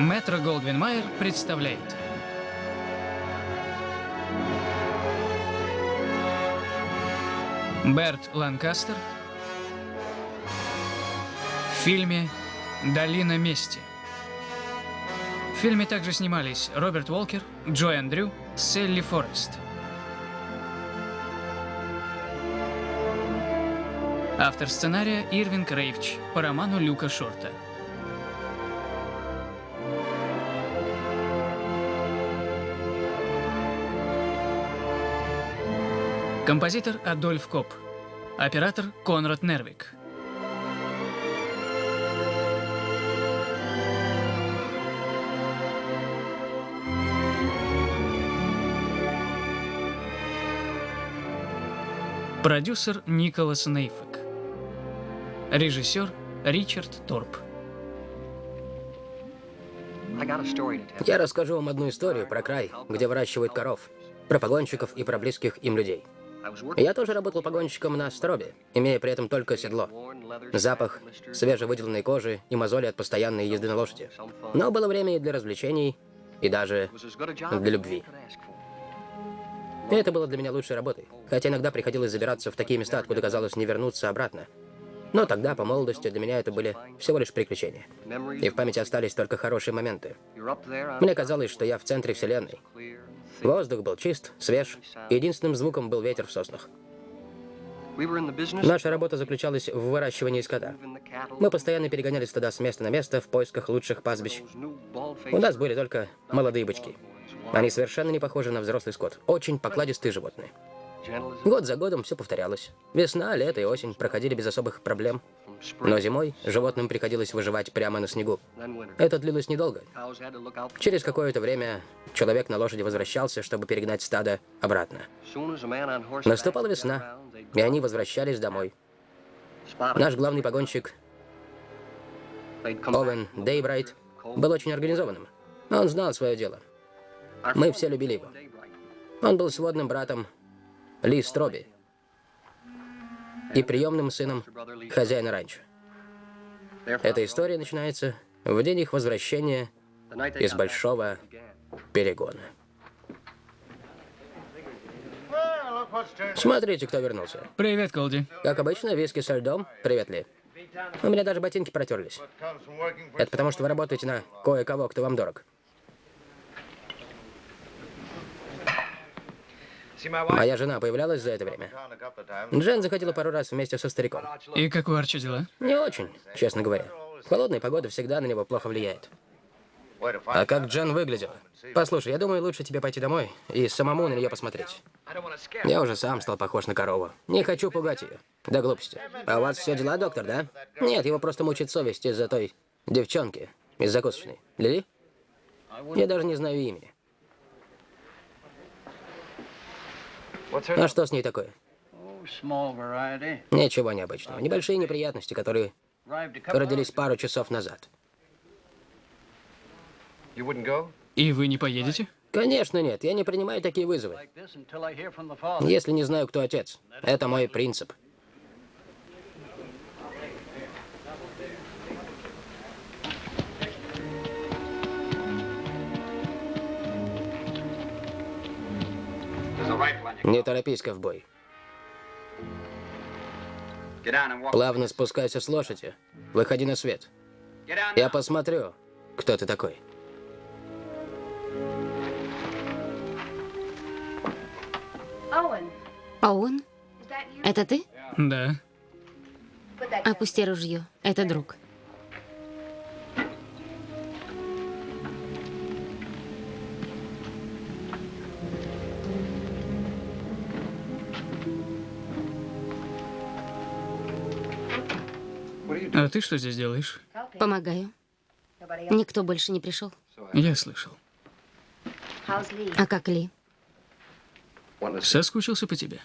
Метро Голдвин Майер представляет. Берт Ланкастер в фильме «Долина мести». В фильме также снимались Роберт Уолкер, Джой Андрю, Селли Форест. Автор сценария Ирвин Рейвч по роману Люка Шорта. Композитор Адольф Коп. Оператор Конрад Нервик. Продюсер Николас Нейфек. Режиссер Ричард Торп. Я расскажу вам одну историю про край, где выращивают коров, про погонщиков и про близких им людей. Я тоже работал погонщиком на Стробе, имея при этом только седло. Запах свежевыделанной кожи и мозоли от постоянной езды на лошади. Но было время и для развлечений, и даже для любви. И это было для меня лучшей работой. Хотя иногда приходилось забираться в такие места, откуда казалось не вернуться обратно. Но тогда, по молодости, для меня это были всего лишь приключения. И в памяти остались только хорошие моменты. Мне казалось, что я в центре Вселенной. Воздух был чист, свеж, единственным звуком был ветер в соснах. Наша работа заключалась в выращивании скота. Мы постоянно перегоняли стада с места на место в поисках лучших пастбищ. У нас были только молодые бычки. Они совершенно не похожи на взрослый скот. Очень покладистые животные. Год за годом все повторялось. Весна, лето и осень проходили без особых проблем. Но зимой животным приходилось выживать прямо на снегу. Это длилось недолго. Через какое-то время человек на лошади возвращался, чтобы перегнать стадо обратно. Наступала весна, и они возвращались домой. Наш главный погонщик, Овен Дейбрайт, был очень организованным. Он знал свое дело. Мы все любили его. Он был сводным братом ли Строби и приемным сыном хозяина ранчо. Эта история начинается в день их возвращения из большого перегона. Смотрите, кто вернулся. Привет, Колди. Как обычно, виски со льдом. Привет, Ли. У меня даже ботинки протерлись. Это потому, что вы работаете на кое-кого, кто вам дорог. Моя жена появлялась за это время. Джен заходила пару раз вместе со стариком. И как у Арчи дела? Не очень, честно говоря. Холодная погода всегда на него плохо влияет. А как Джен выглядела? Послушай, я думаю, лучше тебе пойти домой и самому на нее посмотреть. Я уже сам стал похож на корову. Не хочу пугать ее. До глупости. А у вас все дела, доктор, да? Нет, его просто мучит совесть из-за той девчонки из закусочной. Лили? Я даже не знаю имени. А что с ней такое? Ничего необычного. Небольшие неприятности, которые родились пару часов назад. И вы не поедете? Конечно нет, я не принимаю такие вызовы. Если не знаю, кто отец. Это мой принцип. Не торопись, ковбой. Плавно спускайся с лошади. Выходи на свет. Я посмотрю, кто ты такой. Оуэн? Это ты? Да. Опусти ружье. Это друг. А ты что здесь делаешь? Помогаю. Никто больше не пришел. Я слышал. А как Ли? Соскучился по тебе.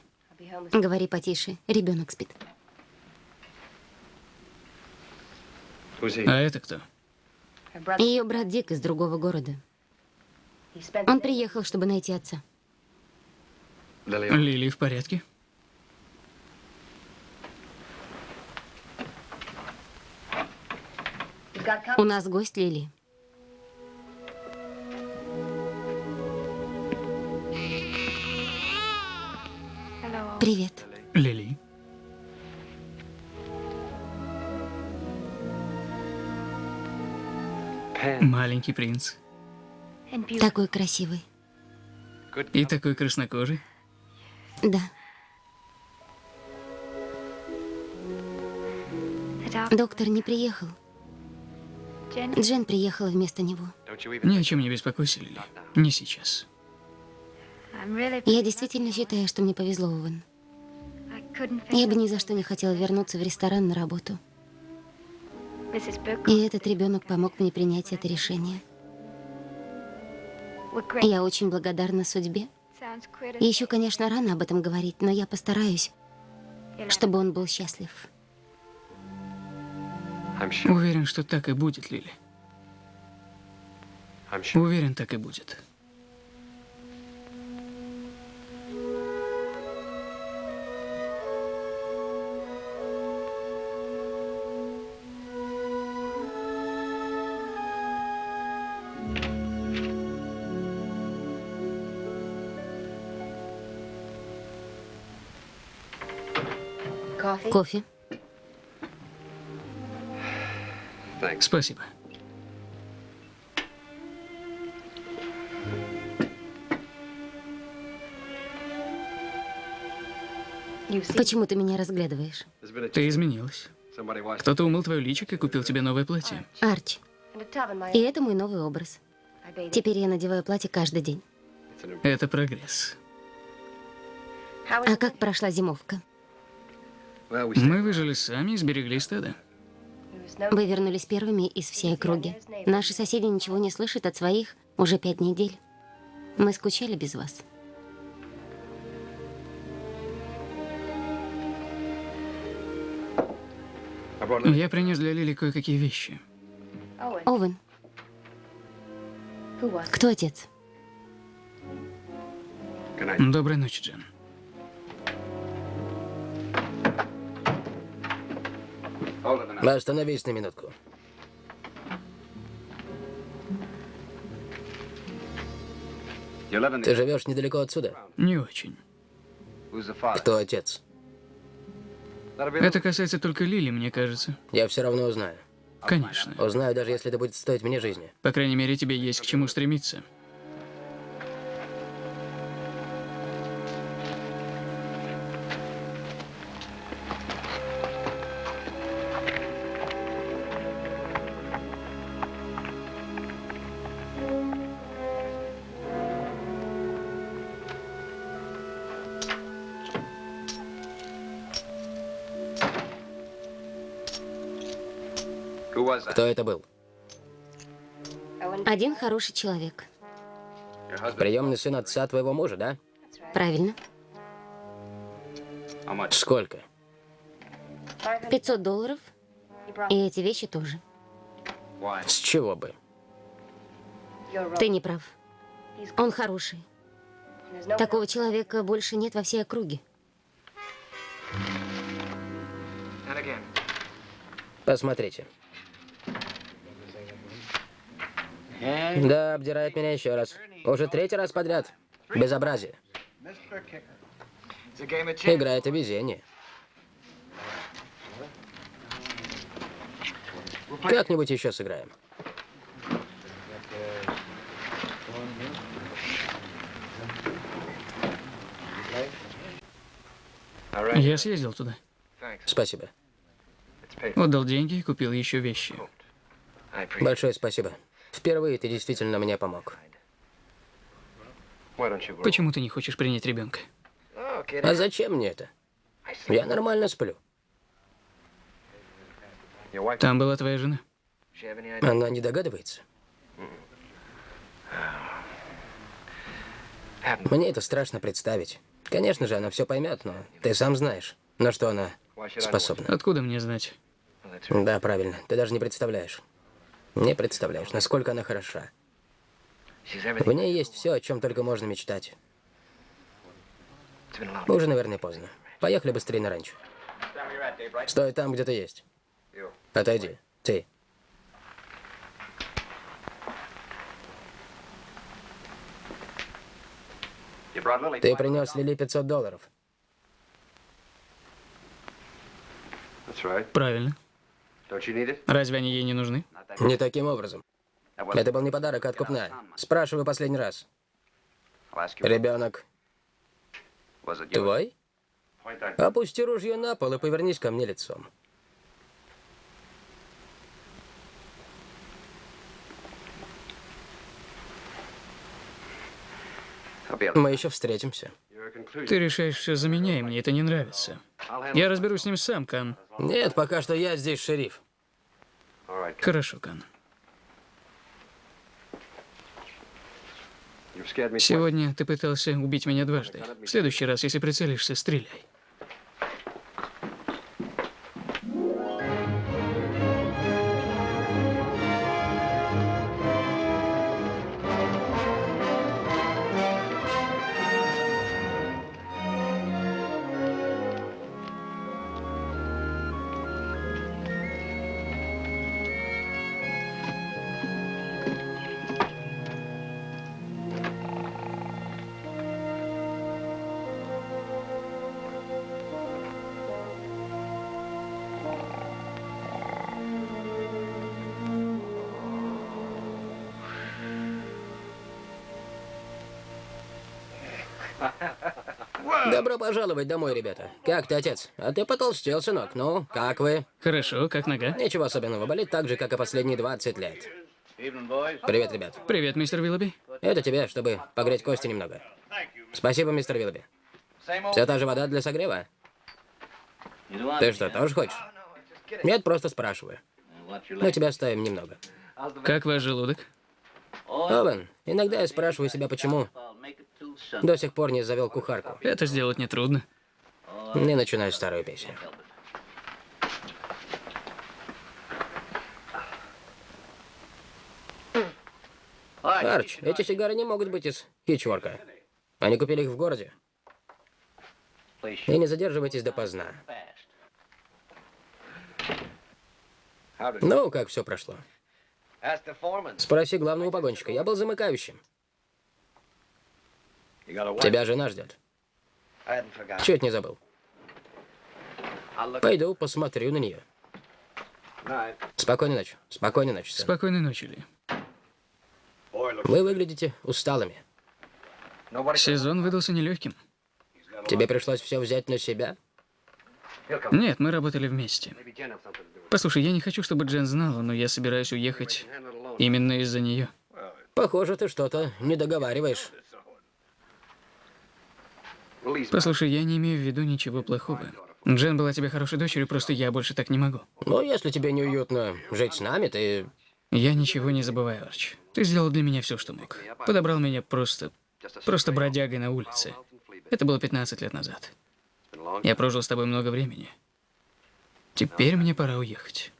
Говори потише. Ребенок спит. А это кто? Ее брат Дик из другого города. Он приехал, чтобы найти отца. Лили в порядке? У нас гость Лили. Привет. Лили. Маленький принц. Такой красивый. И такой краснокожий. Да. Доктор не приехал. Джен приехала вместо него. Ни о чем не беспокойся, Лили. Не сейчас. Я действительно считаю, что мне повезло, Овен. Я бы ни за что не хотела вернуться в ресторан на работу. И этот ребенок помог мне принять это решение. Я очень благодарна судьбе. Еще, конечно, рано об этом говорить, но я постараюсь, чтобы он был счастлив. Уверен, что так и будет, Лили. Уверен, так и будет. Кофе. Спасибо. Почему ты меня разглядываешь? Ты изменилась. Кто-то умыл твое личико и купил тебе новое платье. Арчи. И это мой новый образ. Теперь я надеваю платье каждый день. Это прогресс. А как прошла зимовка? Мы выжили сами и сберегли стадо. Вы вернулись первыми из всей округи. Наши соседи ничего не слышат от своих уже пять недель. Мы скучали без вас. Я принес для Лили кое-какие вещи. Овен, кто отец? Доброй ночи, Джен. Остановись на минутку. Ты живешь недалеко отсюда? Не очень. Кто отец? Это касается только Лили, мне кажется. Я все равно узнаю. Конечно. Узнаю, даже если это будет стоить мне жизни. По крайней мере, тебе есть к чему стремиться. Кто это был? Один хороший человек. Приемный сын отца твоего мужа, да? Правильно. Сколько? 500 долларов. И эти вещи тоже. С чего бы? Ты не прав. Он хороший. Такого человека больше нет во всей округе. Посмотрите. Да, обдирает меня еще раз. Уже третий раз подряд. Безобразие. Игра это везение. Как-нибудь еще сыграем. Я съездил туда. Спасибо. Отдал деньги и купил еще вещи. Большое спасибо. Впервые ты действительно мне помог. Почему ты не хочешь принять ребенка? А зачем мне это? Я нормально сплю. Там была твоя жена. Она не догадывается? Мне это страшно представить. Конечно же, она все поймет, но ты сам знаешь, на что она способна. Откуда мне знать? Да, правильно. Ты даже не представляешь. Не представляешь, насколько она хороша. В ней есть все, о чем только можно мечтать. Уже, наверное, поздно. Поехали быстрее на ранчо. Стой там, где ты есть. Отойди. Ты. Ты принес Лили 500 долларов. Правильно. Разве они ей не нужны? Не таким образом. Это был не подарок, а откупная. Спрашиваю последний раз. Ребенок твой? Опусти ружье на пол и повернись ко мне лицом. Мы еще встретимся. Ты решаешь все за меня, и мне это не нравится. Я разберусь с ним сам, Кан. Нет, пока что я здесь шериф. Хорошо, Кан. Сегодня ты пытался убить меня дважды. В следующий раз, если прицелишься, стреляй. Добро пожаловать домой, ребята. Как ты, отец? А ты потолстел, сынок. Ну, как вы? Хорошо, как нога? Ничего особенного. Болит так же, как и последние 20 лет. Привет, ребят. Привет, мистер Виллоби. Это тебе, чтобы погреть кости немного. Спасибо, мистер Виллоби. Все та же вода для согрева? Ты что, тоже хочешь? Нет, просто спрашиваю. Мы тебя оставим немного. Как ваш желудок? Овен, иногда я спрашиваю себя, почему до сих пор не завел кухарку. Это сделать нетрудно. Не начинаю старую песню. Арч, эти сигары не могут быть из Хичворка. Они купили их в городе. И не задерживайтесь допоздна. Ну, как все прошло? Спроси главного погонщика. Я был замыкающим. Тебя жена ждет. Чуть не забыл. Пойду посмотрю на нее. Спокойной ночи. Спокойной ночи. сын. Спокойной ночи, Ли. Вы выглядите усталыми. Сезон выдался нелегким. Тебе пришлось все взять на себя? Нет, мы работали вместе. Послушай, я не хочу, чтобы Джен знала, но я собираюсь уехать именно из-за нее. Похоже, ты что-то не договариваешь. Послушай, я не имею в виду ничего плохого. Джен была тебе хорошей дочерью, просто я больше так не могу. Но если тебе неуютно жить с нами, ты... Я ничего не забываю, Арч. Ты сделал для меня все, что мог. Подобрал меня просто... просто бродягой на улице. Это было 15 лет назад. Я прожил с тобой много времени. Теперь мне пора уехать.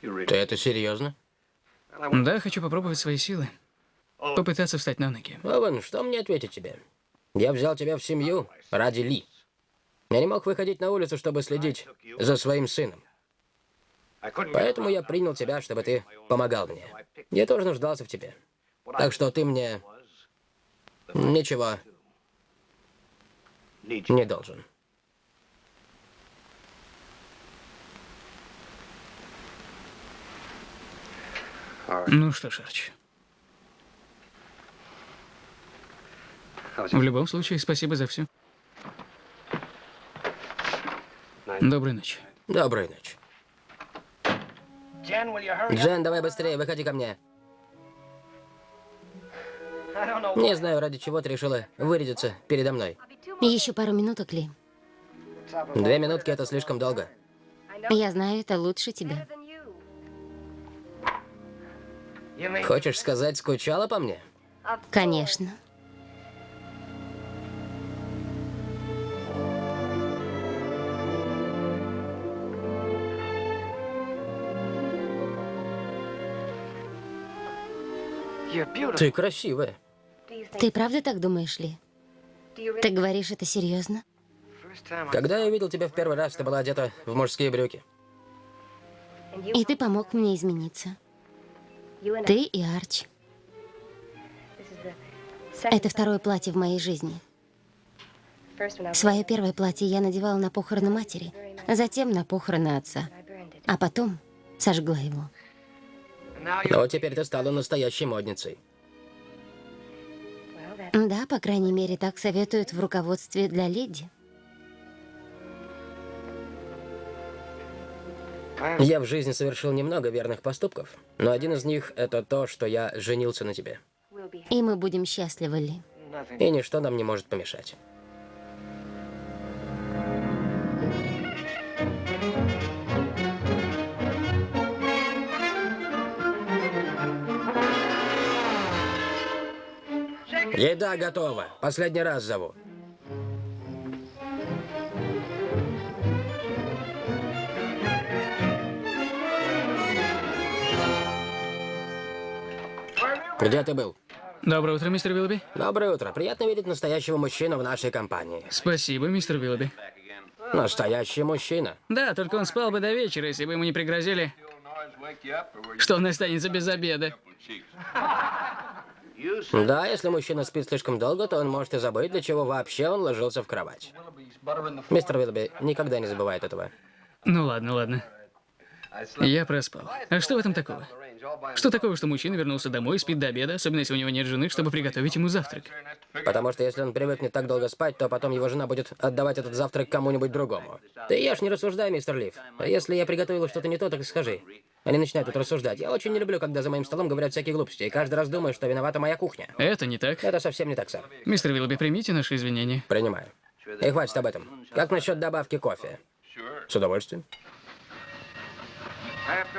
Ты это серьезно? Да, хочу попробовать свои силы. Попытаться встать на ноги. Овен, что мне ответить тебе? Я взял тебя в семью ради Ли. Я не мог выходить на улицу, чтобы следить за своим сыном. Поэтому я принял тебя, чтобы ты помогал мне. Я тоже нуждался в тебе. Так что ты мне ничего не должен. Ну что ж, Арч. В любом случае, спасибо за все. Доброй ночи. Доброй ночи. Джен, давай быстрее, выходи ко мне. Не знаю, ради чего ты решила вырядиться передо мной. Еще пару минуток, Ли. Две минутки — это слишком долго. Я знаю, это лучше тебя. Хочешь сказать, скучала по мне? Конечно. Ты красивая. Ты правда так думаешь, Ли? Ты говоришь это серьезно? Когда я видел тебя в первый раз, ты была одета в мужские брюки. И ты помог мне измениться. Ты и Арч. Это второе платье в моей жизни. Свое первое платье я надевала на похороны матери, затем на похороны отца, а потом сожгла его. Но теперь ты стала настоящей модницей. Да, по крайней мере, так советуют в руководстве для леди. Я в жизни совершил немного верных поступков, но один из них — это то, что я женился на тебе. И мы будем счастливы, Ли. И ничто нам не может помешать. Еда готова. Последний раз зову. Где ты был? Доброе утро, мистер Виллоби. Доброе утро. Приятно видеть настоящего мужчину в нашей компании. Спасибо, мистер Виллоби. Настоящий мужчина. Да, только он спал бы до вечера, если бы ему не пригрозили, что он останется без обеда. Да, если мужчина спит слишком долго, то он может и забыть, для чего вообще он ложился в кровать. Мистер Виллоби никогда не забывает этого. Ну ладно, ладно. Я проспал. А что в этом такого? Что такого, что мужчина вернулся домой, спит до обеда, особенно если у него нет жены, чтобы приготовить ему завтрак? Потому что если он привыкнет так долго спать, то потом его жена будет отдавать этот завтрак кому-нибудь другому. Ты ешь, не рассуждай, мистер Лив. Если я приготовила что-то не то, так скажи. Они начинают тут рассуждать. Я очень не люблю, когда за моим столом говорят всякие глупости, и каждый раз думаю, что виновата моя кухня. Это не так. Это совсем не так, сэр. Мистер Виллоби, примите наши извинения. Принимаю. И хватит об этом. Как насчет добавки кофе? С удовольствием.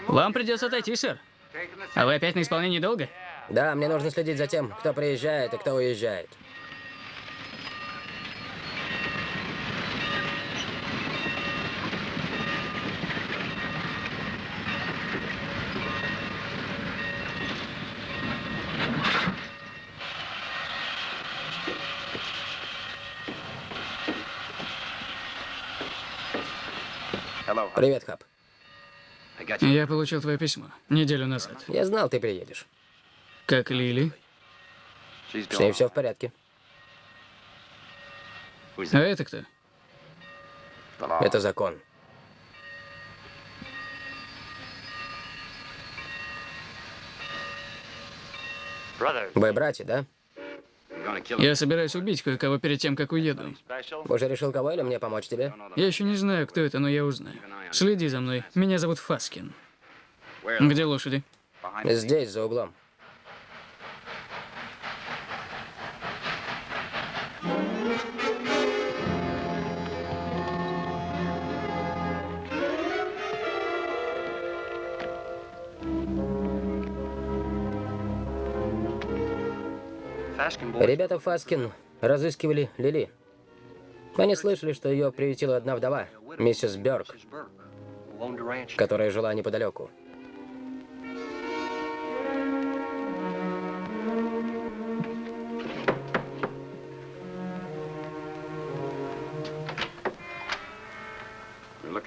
Вам придется отойти, сэр. А вы опять на исполнении долга? Да, мне нужно следить за тем, кто приезжает и кто уезжает. Привет, Хаб. Я получил твое письмо неделю назад. Я знал, ты приедешь. Как Лили? С ней все в порядке. А это кто? Это закон. Вы братья, да? Я собираюсь убить кое-кого перед тем, как уеду. Уже решил, кого или мне помочь тебе? Я еще не знаю, кто это, но я узнаю. Следи за мной. Меня зовут Фаскин. Где лошади? Здесь, за углом. Ребята Фаскин разыскивали Лили. Они слышали, что ее приютила одна вдова, миссис Бёрк, которая жила неподалеку.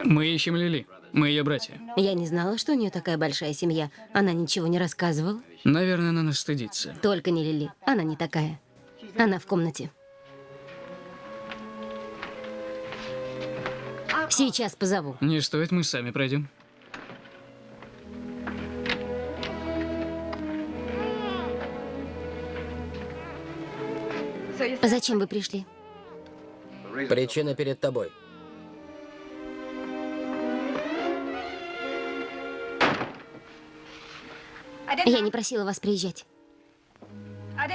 Мы ищем Лили. Мы ее братья. Я не знала, что у нее такая большая семья. Она ничего не рассказывала. Наверное, она нас стыдится. Только не Лили. Она не такая. Она в комнате. Сейчас позову. Не стоит, мы сами пройдем. Зачем вы пришли? Причина перед тобой. Я не просила вас приезжать.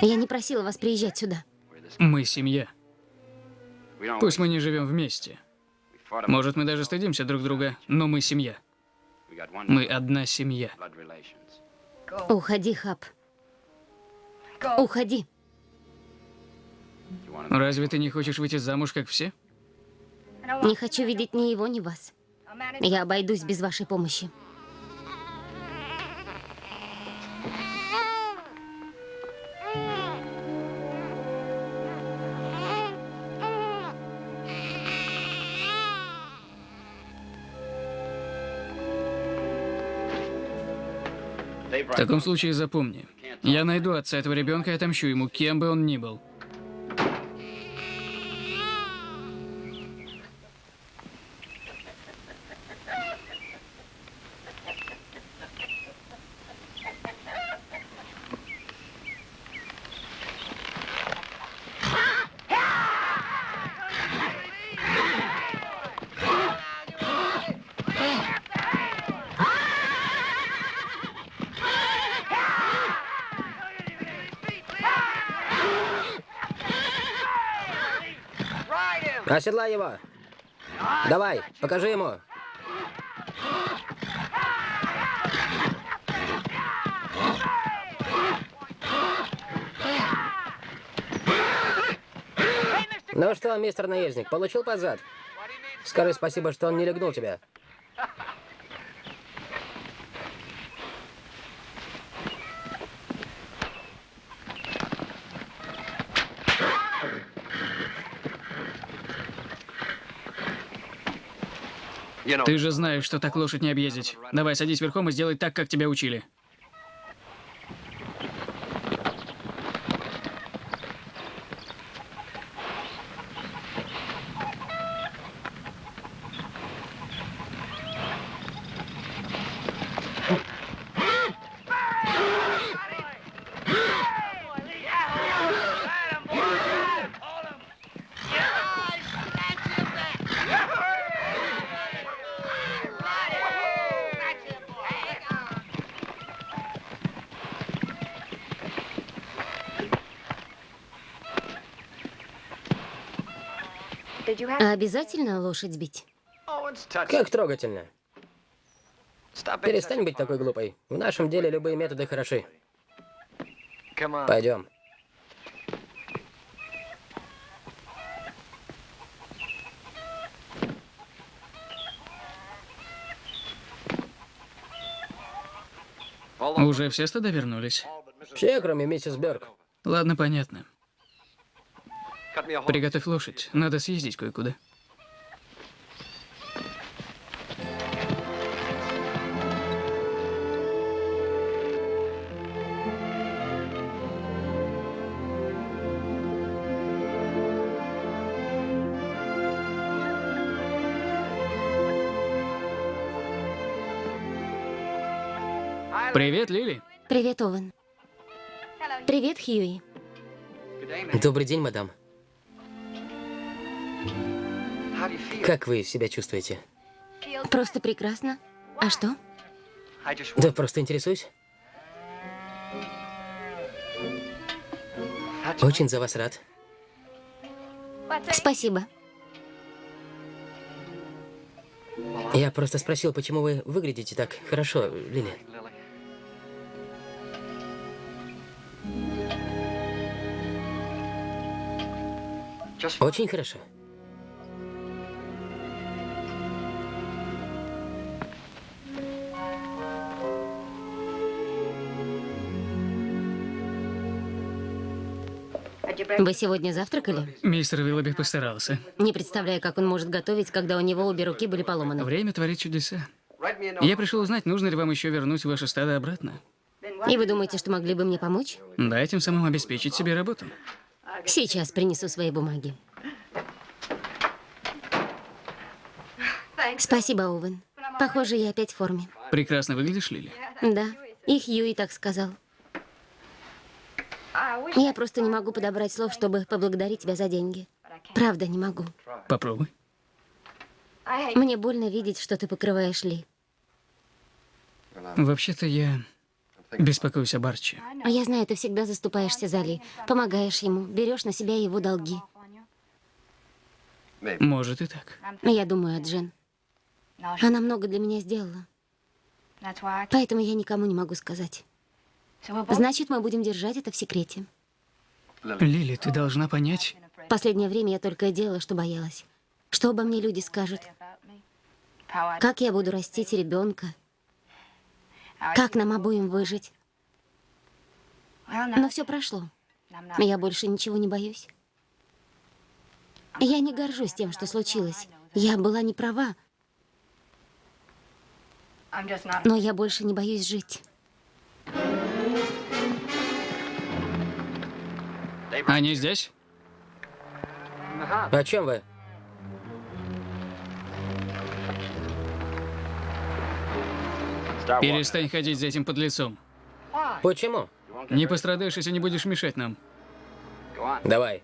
Я не просила вас приезжать сюда. Мы семья. Пусть мы не живем вместе. Может, мы даже стыдимся друг друга, но мы семья. Мы одна семья. Уходи, Хаб. Уходи. Разве ты не хочешь выйти замуж, как все? Не хочу видеть ни его, ни вас. Я обойдусь без вашей помощи. В таком случае запомни. Я найду отца этого ребенка и отомщу ему, кем бы он ни был. Оседлай его. Давай, покажи ему. Ну что, мистер наездник, получил под зад? Скажи спасибо, что он не легнул тебя. Ты же знаешь, что так лошадь не объездить. Давай, садись верхом и сделай так, как тебя учили. А обязательно лошадь бить? Как трогательно. Перестань быть такой глупой. В нашем деле любые методы хороши. Пойдем. Уже все стада вернулись? Все, кроме миссис Берг. Ладно, понятно. Приготовь лошадь. Надо съездить кое-куда. Привет, Лили. Привет, Овен. Привет, Хьюи. Добрый день, мадам. Как вы себя чувствуете? Просто прекрасно. А что? Да просто интересуюсь. Очень за вас рад. Спасибо. Я просто спросил, почему вы выглядите так хорошо, Лили. Очень хорошо. Вы сегодня завтракали? Мистер Виллоби постарался. Не представляю, как он может готовить, когда у него обе руки были поломаны. Время творит чудеса. Я пришел узнать, нужно ли вам еще вернуть ваше стадо обратно. И вы думаете, что могли бы мне помочь? Да, тем самым обеспечить себе работу. Сейчас принесу свои бумаги. Спасибо, Оуэн. Похоже, я опять в форме. Прекрасно выглядишь, Лили. Да, и Хьюи так сказал. Я просто не могу подобрать слов, чтобы поблагодарить тебя за деньги. Правда, не могу. Попробуй. Мне больно видеть, что ты покрываешь Ли. Вообще-то я беспокоюсь об Арчи. А я знаю, ты всегда заступаешься за Ли, помогаешь ему, берешь на себя его долги. Может и так. Я думаю о Джен. Она много для меня сделала, поэтому я никому не могу сказать. Значит, мы будем держать это в секрете. Лили, ты должна понять. В последнее время я только и делала, что боялась. Что обо мне люди скажут? Как я буду растить ребенка? Как нам обоим выжить? Но все прошло. Я больше ничего не боюсь. Я не горжусь тем, что случилось. Я была не права, но я больше не боюсь жить. Они здесь? О чем вы? Перестань ходить за этим подлецом. Почему? Не пострадаешь, если не будешь мешать нам. Давай.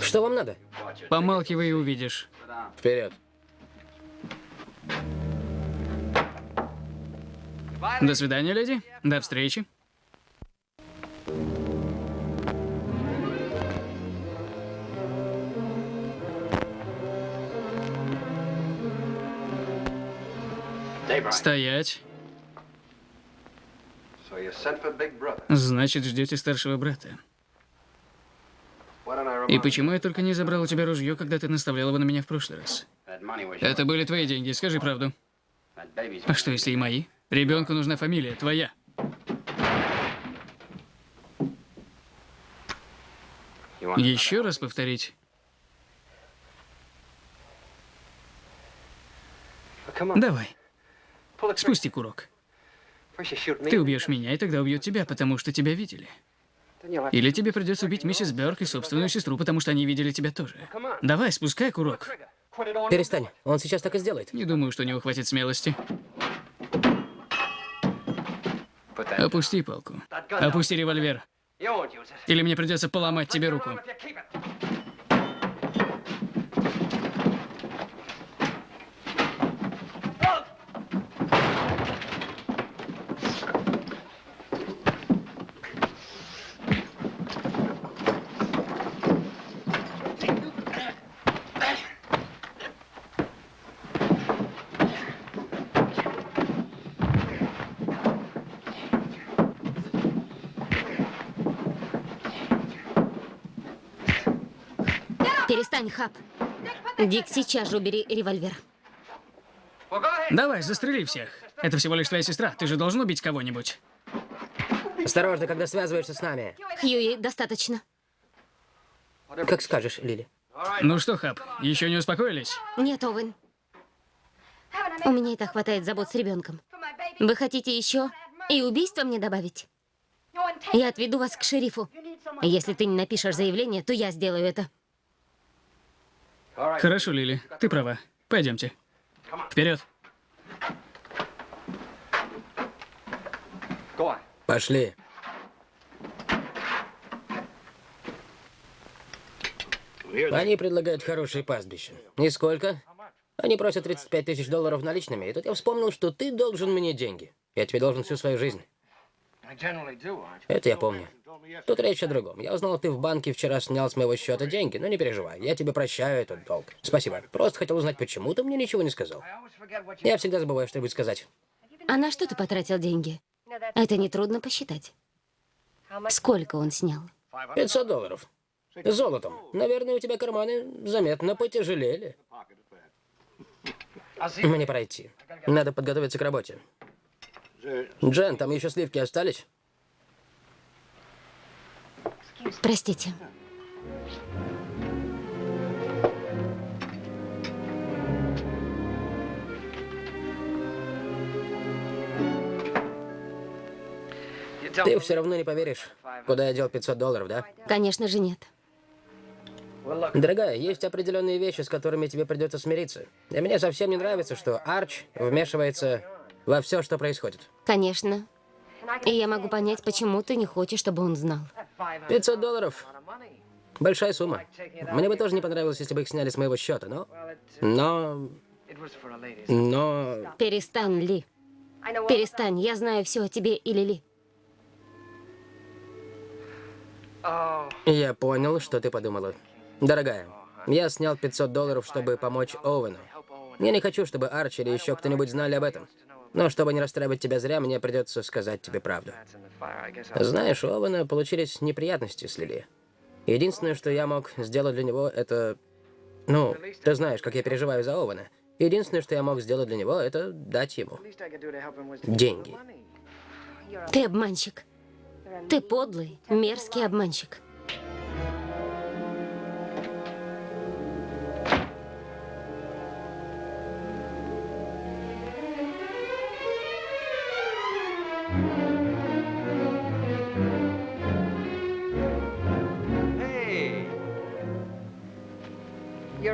Что вам надо? Помалкивай и увидишь. Вперед. До свидания, леди. До встречи. Стоять. Значит, ждете старшего брата. И почему я только не забрал у тебя ружье, когда ты наставлял его на меня в прошлый раз? Это были твои деньги, скажи правду. А что, если и мои? Ребенку нужна фамилия, твоя. Еще раз повторить. Давай, спусти курок. Ты убьешь меня, и тогда убьют тебя, потому что тебя видели. Или тебе придется убить миссис Бёрк и собственную сестру, потому что они видели тебя тоже. Давай, спускай курок. Перестань, он сейчас так и сделает. Не думаю, что у него хватит смелости. Опусти палку. Опусти револьвер. Или мне придется поломать тебе руку. Перестань, Хаб. Дик, сейчас же убери револьвер. Давай, застрели всех. Это всего лишь твоя сестра. Ты же должен убить кого-нибудь. Осторожно, когда связываешься с нами. Хьюи, достаточно. Как скажешь, Лили. Ну что, Хаб, еще не успокоились? Нет, Овен. У меня и так хватает забот с ребенком. Вы хотите еще и убийство мне добавить? Я отведу вас к шерифу. Если ты не напишешь заявление, то я сделаю это. Хорошо, Лили, ты права. Пойдемте. Вперед. Пошли. Они предлагают хорошие пастбища. Нисколько. Они просят 35 тысяч долларов наличными. И тут я вспомнил, что ты должен мне деньги. Я тебе должен всю свою жизнь. Это я помню. Тут речь о другом. Я узнал, ты в банке вчера снял с моего счета деньги, но не переживай, я тебе прощаю этот долг. Спасибо. Просто хотел узнать, почему ты мне ничего не сказал. Я всегда забываю что-нибудь сказать. А на что ты потратил деньги? Это нетрудно посчитать. Сколько он снял? 500 долларов. Золотом. Наверное, у тебя карманы заметно потяжелели. Мне пройти. Надо подготовиться к работе. Джен, там еще сливки остались? Простите. Ты все равно не поверишь, куда я дел 500 долларов, да? Конечно же нет. Дорогая, есть определенные вещи, с которыми тебе придется смириться. И мне совсем не нравится, что Арч вмешивается во все, что происходит. Конечно. И я могу понять, почему ты не хочешь, чтобы он знал. 500 долларов. Большая сумма. Мне бы тоже не понравилось, если бы их сняли с моего счета, но... Но... Но... Перестань, Ли. Перестань, я знаю все о тебе и Лили. Я понял, что ты подумала. Дорогая, я снял 500 долларов, чтобы помочь Оуэну. Я не хочу, чтобы Арчи или еще кто-нибудь знали об этом. Но чтобы не расстраивать тебя зря, мне придется сказать тебе правду. Знаешь, у Овена получились неприятности с Лили. Единственное, что я мог сделать для него, это... Ну, ты знаешь, как я переживаю за Овена. Единственное, что я мог сделать для него, это дать ему деньги. Ты обманщик. Ты подлый, мерзкий обманщик.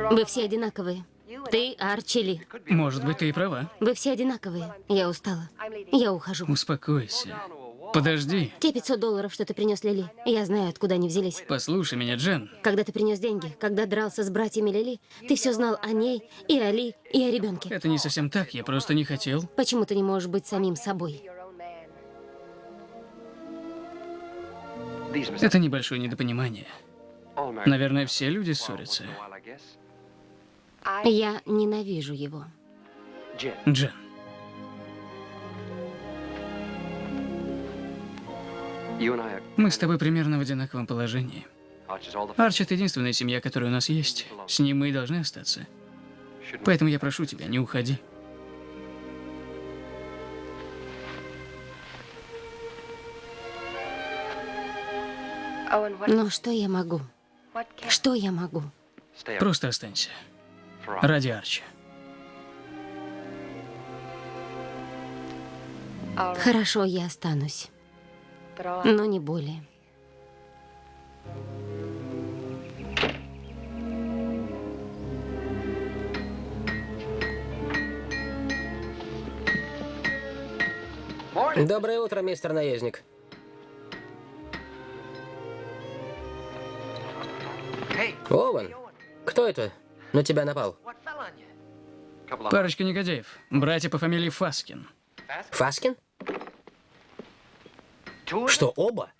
Вы все одинаковые. Ты, Арчи Ли. Может быть, ты и права. Вы все одинаковые. Я устала. Я ухожу. Успокойся. Подожди. Те 500 долларов, что ты принес Лили, я знаю, откуда они взялись. Послушай меня, Джен. Когда ты принес деньги, когда дрался с братьями Лили, ты все знал о ней, и о Ли, и о ребенке. Это не совсем так, я просто не хотел. Почему ты не можешь быть самим собой? Это небольшое недопонимание. Наверное, все люди ссорятся. Я ненавижу его. Джен. Мы с тобой примерно в одинаковом положении. Арчи — это единственная семья, которая у нас есть. С ним мы и должны остаться. Поэтому я прошу тебя, не уходи. Но что я могу? Что я могу? Просто останься. Ради Арчи. Хорошо, я останусь. Но не более. Доброе утро, мистер наездник. Оуэн, кто это на тебя напал? Парочка негодяев. Братья по фамилии Фаскин. Фаскин? Что, оба?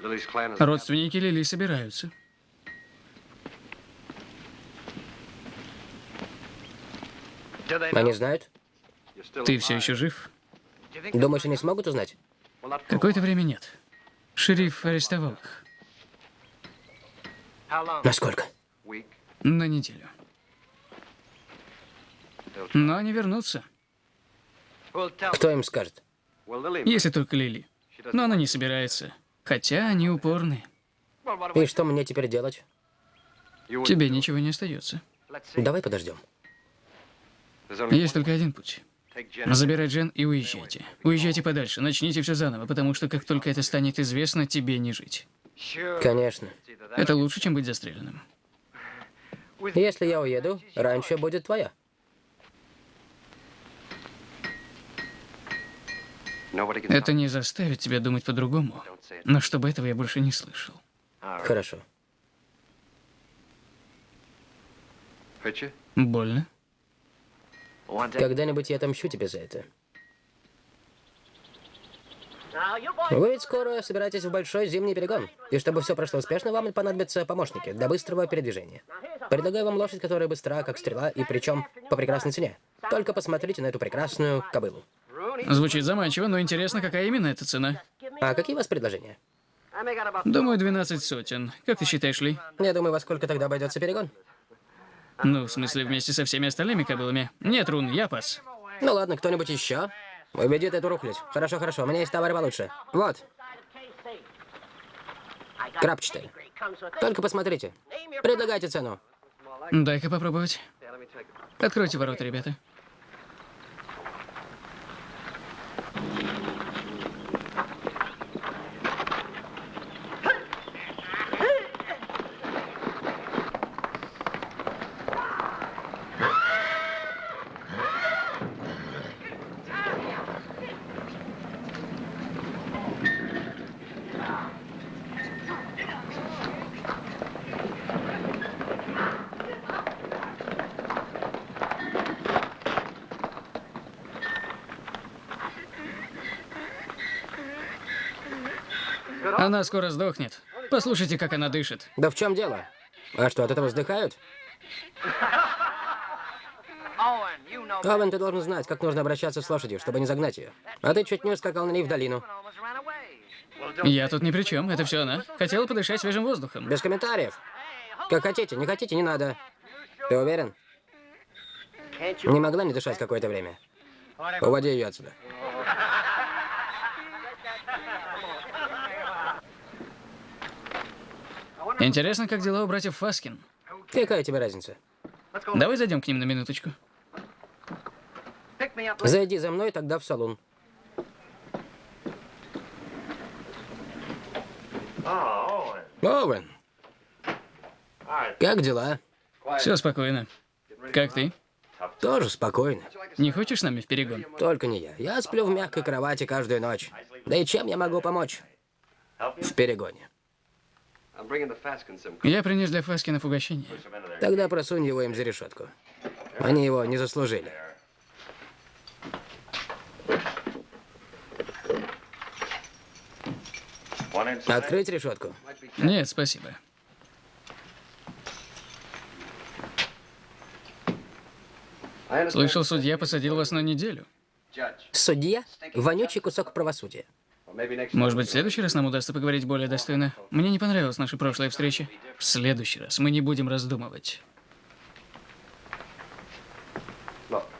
Родственники Лили собираются. Они знают? Ты все еще жив? Думаешь, они смогут узнать? Какое-то время нет. Шериф арестовал их. Насколько? На неделю. Но они вернутся, Кто им скажет? если только Лили. Но она не собирается. Хотя они упорные. И что мне теперь делать? Тебе ничего не остается. Давай подождем. Есть только один путь. Забирай Джен и уезжайте. Уезжайте подальше, начните все заново, потому что как только это станет известно, тебе не жить. Конечно. Это лучше, чем быть застреленным. Если я уеду, раньше будет твоя. Это не заставит тебя думать по-другому. Но чтобы этого я больше не слышал. Хорошо. Больно? Когда-нибудь я отомщу тебе за это. Вы ведь скоро собираетесь в большой зимний перегон. И чтобы все прошло успешно, вам понадобятся помощники для быстрого передвижения. Предлагаю вам лошадь, которая быстра, как стрела, и причем по прекрасной цене. Только посмотрите на эту прекрасную кобылу. Звучит заманчиво, но интересно, какая именно эта цена? А какие у вас предложения? Думаю, 12 сотен. Как ты считаешь, Ли? Я думаю, во сколько тогда обойдется перегон. Ну, в смысле, вместе со всеми остальными кобылами? Нет, Рун, я пас. Ну ладно, кто-нибудь еще? Уведет эту рухлядь. Хорошо, хорошо, у меня есть товар получше. Вот. Крапчатый. Только посмотрите. Предлагайте цену. Дай-ка попробовать. Откройте ворота, ребята. Она скоро сдохнет. Послушайте, как она дышит. Да в чем дело? А что, от этого вздыхают? Овен, ты должен знать, как нужно обращаться с лошадью, чтобы не загнать ее. А ты чуть не ускакал на ней в долину. Я тут ни при чем, это все она. Хотела подышать свежим воздухом. Без комментариев. Как хотите, не хотите, не надо. Ты уверен? Не могла не дышать какое-то время. Уводи ее отсюда. Интересно, как дела у братьев Фаскин. Какая тебе разница? Давай зайдем к ним на минуточку. Зайди за мной, тогда в салон. Оуэн, как дела? Все спокойно. Как ты? Тоже спокойно. Не хочешь с нами в перегон? Только не я. Я сплю в мягкой кровати каждую ночь. Да и чем я могу помочь? В перегоне. Я принес для Фаскинов угощение. Тогда просунь его им за решетку. Они его не заслужили. Открыть решетку. Нет, спасибо. Слышал, судья посадил вас на неделю. Судья – вонючий кусок правосудия. Может быть, в следующий раз нам удастся поговорить более достойно? Мне не понравилась наша прошлая встреча. В следующий раз мы не будем раздумывать.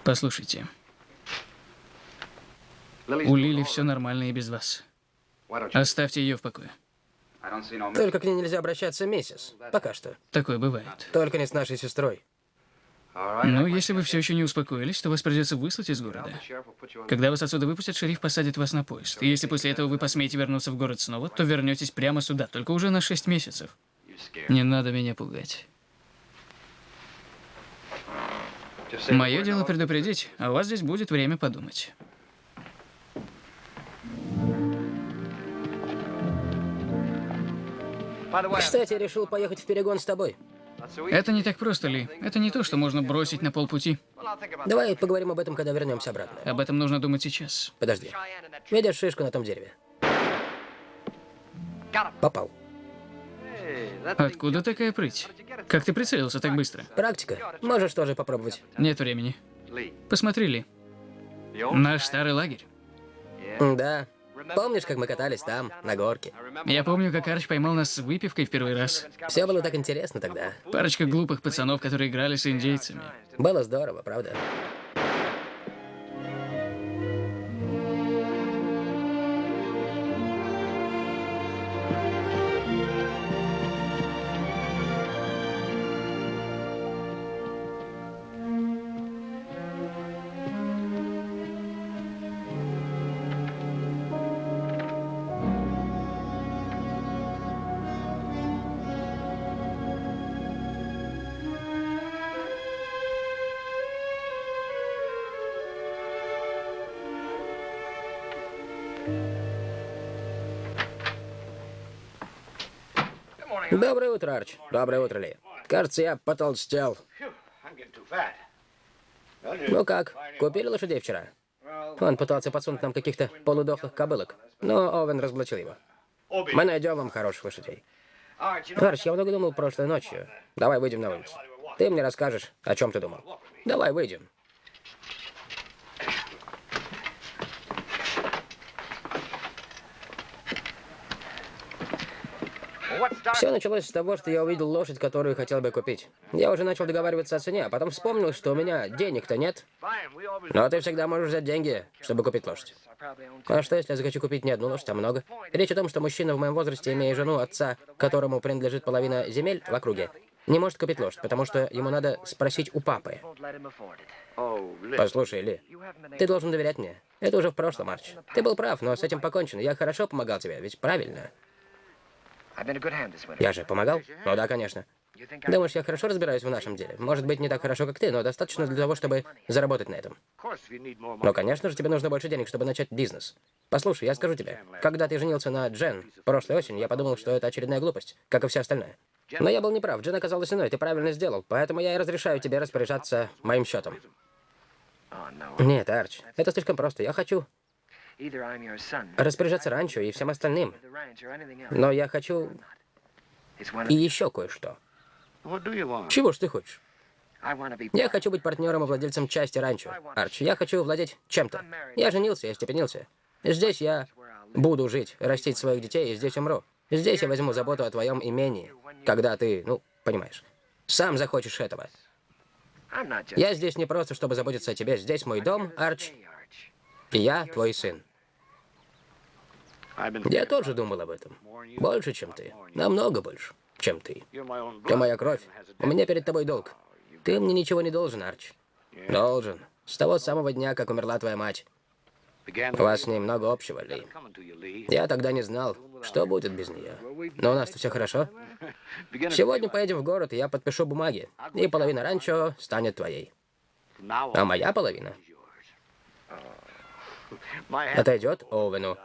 Послушайте, у Лили все нормально и без вас. Оставьте ее в покое. Только к ней нельзя обращаться, миссис. Пока что. Такое бывает. Только не с нашей сестрой. Ну, если вы все еще не успокоились, то вас придется выслать из города. Когда вас отсюда выпустят, шериф посадит вас на поезд. И если после этого вы посмеете вернуться в город снова, то вернетесь прямо сюда, только уже на 6 месяцев. Не надо меня пугать. Мое дело предупредить, а у вас здесь будет время подумать. Кстати, решил поехать в перегон с тобой. Это не так просто, Ли. Это не то, что можно бросить на полпути. Давай поговорим об этом, когда вернемся обратно. Об этом нужно думать сейчас. Подожди. Видишь шишку на том дереве? Попал. Откуда такая прыть? Как ты прицелился так быстро? Практика. Можешь тоже попробовать. Нет времени. Посмотри, Ли. Наш старый лагерь. Да. Помнишь, как мы катались там, на горке? Я помню, как Арч поймал нас с выпивкой в первый раз. Все было так интересно тогда. Парочка глупых пацанов, которые играли с индейцами. Было здорово, правда? Доброе утро, Арч. Доброе утро, Ли. Кажется, я потолстел. Ну как, купили лошадей вчера? Он пытался подсунуть нам каких-то полудохлых кобылок, но Овен разоблачил его. Мы найдем вам хороших лошадей. Арч, я много думал прошлой ночью. Давай выйдем на улицу. Ты мне расскажешь, о чем ты думал. Давай выйдем. Все началось с того, что я увидел лошадь, которую хотел бы купить. Я уже начал договариваться о цене, а потом вспомнил, что у меня денег-то нет. Но ты всегда можешь взять деньги, чтобы купить лошадь. А что, если я захочу купить не одну лошадь, а много? Речь о том, что мужчина в моем возрасте, имея жену отца, которому принадлежит половина земель в округе, не может купить лошадь, потому что ему надо спросить у папы. Послушай, Ли, ты должен доверять мне. Это уже в прошлом, Арч. Ты был прав, но с этим покончено. Я хорошо помогал тебе, ведь правильно? Я же помогал? Ну да, конечно. Думаешь, я хорошо разбираюсь в нашем деле? Может быть, не так хорошо, как ты, но достаточно для того, чтобы заработать на этом. Но, конечно же, тебе нужно больше денег, чтобы начать бизнес. Послушай, я скажу тебе, когда ты женился на Джен прошлой осенью, я подумал, что это очередная глупость, как и все остальное. Но я был неправ, Джен оказалась иной, ты правильно сделал, поэтому я и разрешаю тебе распоряжаться моим счетом. Нет, Арч, это слишком просто. Я хочу распоряжаться ранчо и всем остальным. Но я хочу и еще кое-что. Чего ж ты хочешь? Я хочу быть партнером и владельцем части ранчо. Арч, я хочу владеть чем-то. Я женился, я степенился. Здесь я буду жить, растить своих детей, и здесь умру. Здесь я возьму заботу о твоем имении, когда ты, ну, понимаешь, сам захочешь этого. Я здесь не просто, чтобы заботиться о тебе. Здесь мой дом, Арч, и я твой сын. Я тоже думал об этом. Больше, чем ты. Намного больше, чем ты. Ты моя кровь. У меня перед тобой долг. Ты мне ничего не должен, Арч. Должен. С того самого дня, как умерла твоя мать. У вас с ней много общего, Ли. Я тогда не знал, что будет без нее. Но у нас-то все хорошо. Сегодня поедем в город, и я подпишу бумаги. И половина ранчо станет твоей. А моя половина отойдет Оуэну.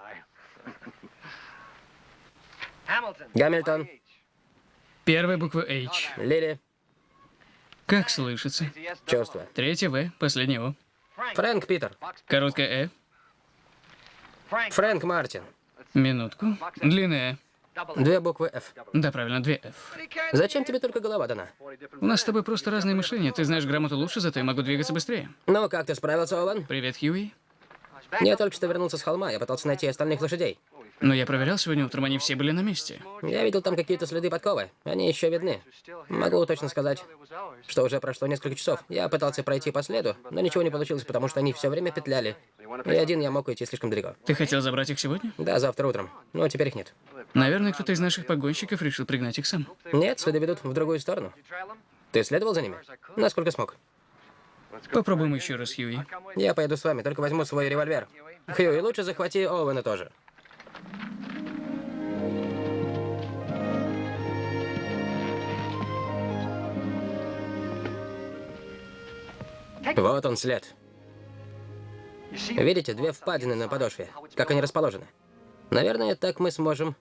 Гамильтон, Первая буква H. Лили, Как слышится? чувство. Третья В, последняя О. Фрэнк Питер, Короткая Э. Фрэнк Мартин. Минутку. Длинная Две буквы F. Э. Да, правильно, две F. Зачем тебе только голова дана? У нас с тобой просто разное мышление. Ты знаешь грамоту лучше, зато я могу двигаться быстрее. Ну, как ты справился, Оуэн? Привет, Хьюи. Я только что вернулся с холма, я пытался найти остальных лошадей. Но я проверял сегодня утром, они все были на месте. Я видел там какие-то следы подковы. Они еще видны. Могу точно сказать, что уже прошло несколько часов. Я пытался пройти по следу, но ничего не получилось, потому что они все время петляли. И один я мог уйти слишком далеко. Ты хотел забрать их сегодня? Да, завтра утром. Но теперь их нет. Наверное, кто-то из наших погонщиков решил пригнать их сам. Нет, следы ведут в другую сторону. Ты следовал за ними? Насколько смог. Попробуем еще раз, Хьюи. Я поеду с вами, только возьму свой револьвер. Хью, и лучше захвати Оуэна тоже. Вот он след. Видите, две впадины на подошве. Как они расположены? Наверное, так мы сможем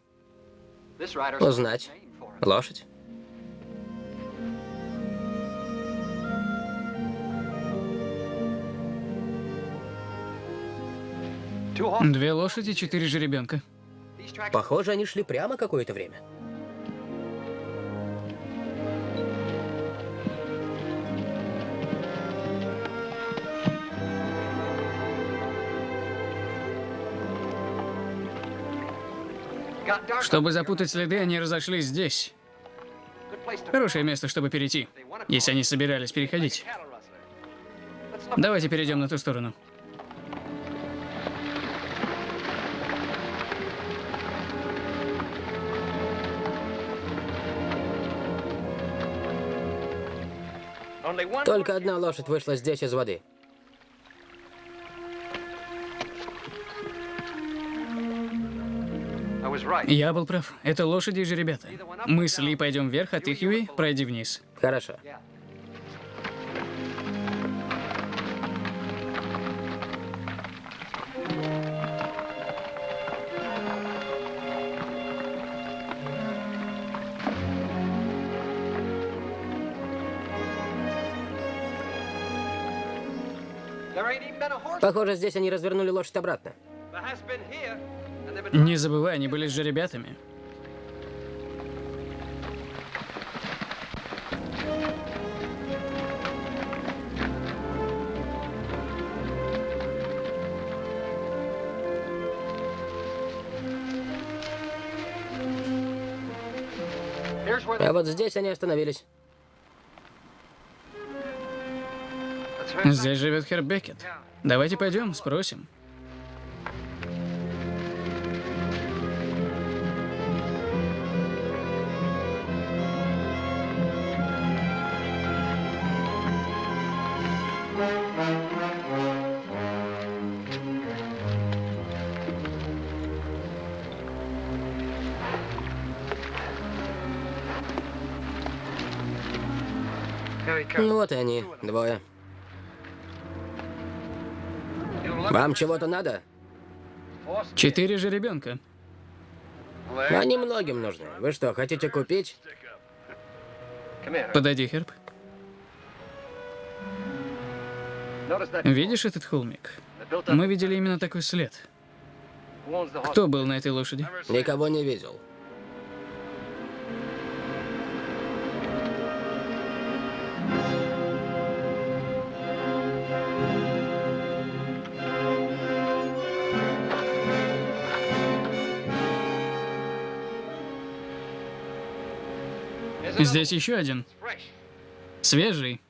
узнать лошадь. Две лошади, четыре жеребенка. Похоже, они шли прямо какое-то время. Чтобы запутать следы, они разошлись здесь. Хорошее место, чтобы перейти, если они собирались переходить. Давайте перейдем на ту сторону. Только одна лошадь вышла здесь из воды. Я был прав. Это лошади и жеребята. Мы с Ли пойдем вверх, а ты, Хьюи, пройди вниз. Хорошо. Похоже, здесь они развернули лошадь обратно. Не забывай, они были с жеребятами. А вот здесь они остановились. Здесь живет Херб Беккет. Давайте пойдем, спросим. Ну вот они, двое. Вам чего-то надо? Четыре жеребенка. Они многим нужны. Вы что, хотите купить? Подойди, Херб. Видишь этот холмик? Мы видели именно такой след. Кто был на этой лошади? Никого не видел. Здесь еще один. Свежий.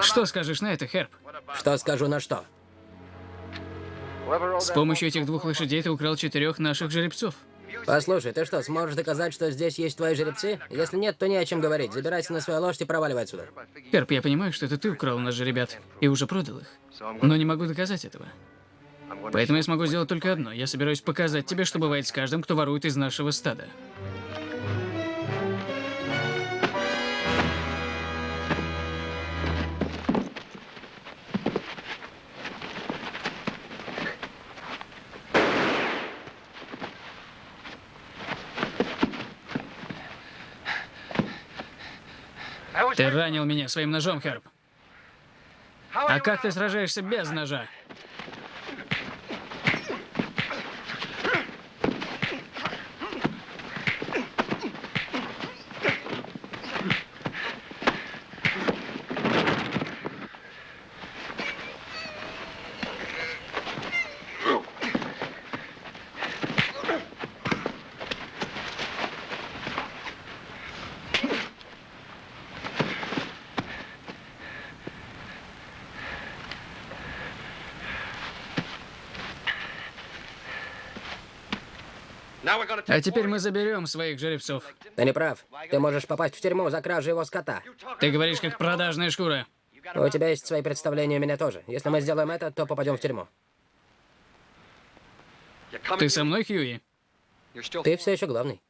Что скажешь на это, Херб? Что скажу на что? С помощью этих двух лошадей ты украл четырех наших жеребцов. Послушай, ты что, сможешь доказать, что здесь есть твои жеребцы? Если нет, то не о чем говорить. Забирайся на свою лошадь и проваливай отсюда. Херб, я понимаю, что это ты украл у нас жеребят и уже продал их. Но не могу доказать этого. Поэтому я смогу сделать только одно. Я собираюсь показать тебе, что бывает с каждым, кто ворует из нашего стада. Ты ранил меня своим ножом, Херб. А как ты сражаешься без ножа? А теперь мы заберем своих жеребцов. Ты не прав. Ты можешь попасть в тюрьму за кражу его скота. Ты говоришь, как продажная шкура. У тебя есть свои представления, у меня тоже. Если мы сделаем это, то попадем в тюрьму. Ты со мной, Хьюи? Ты все еще главный.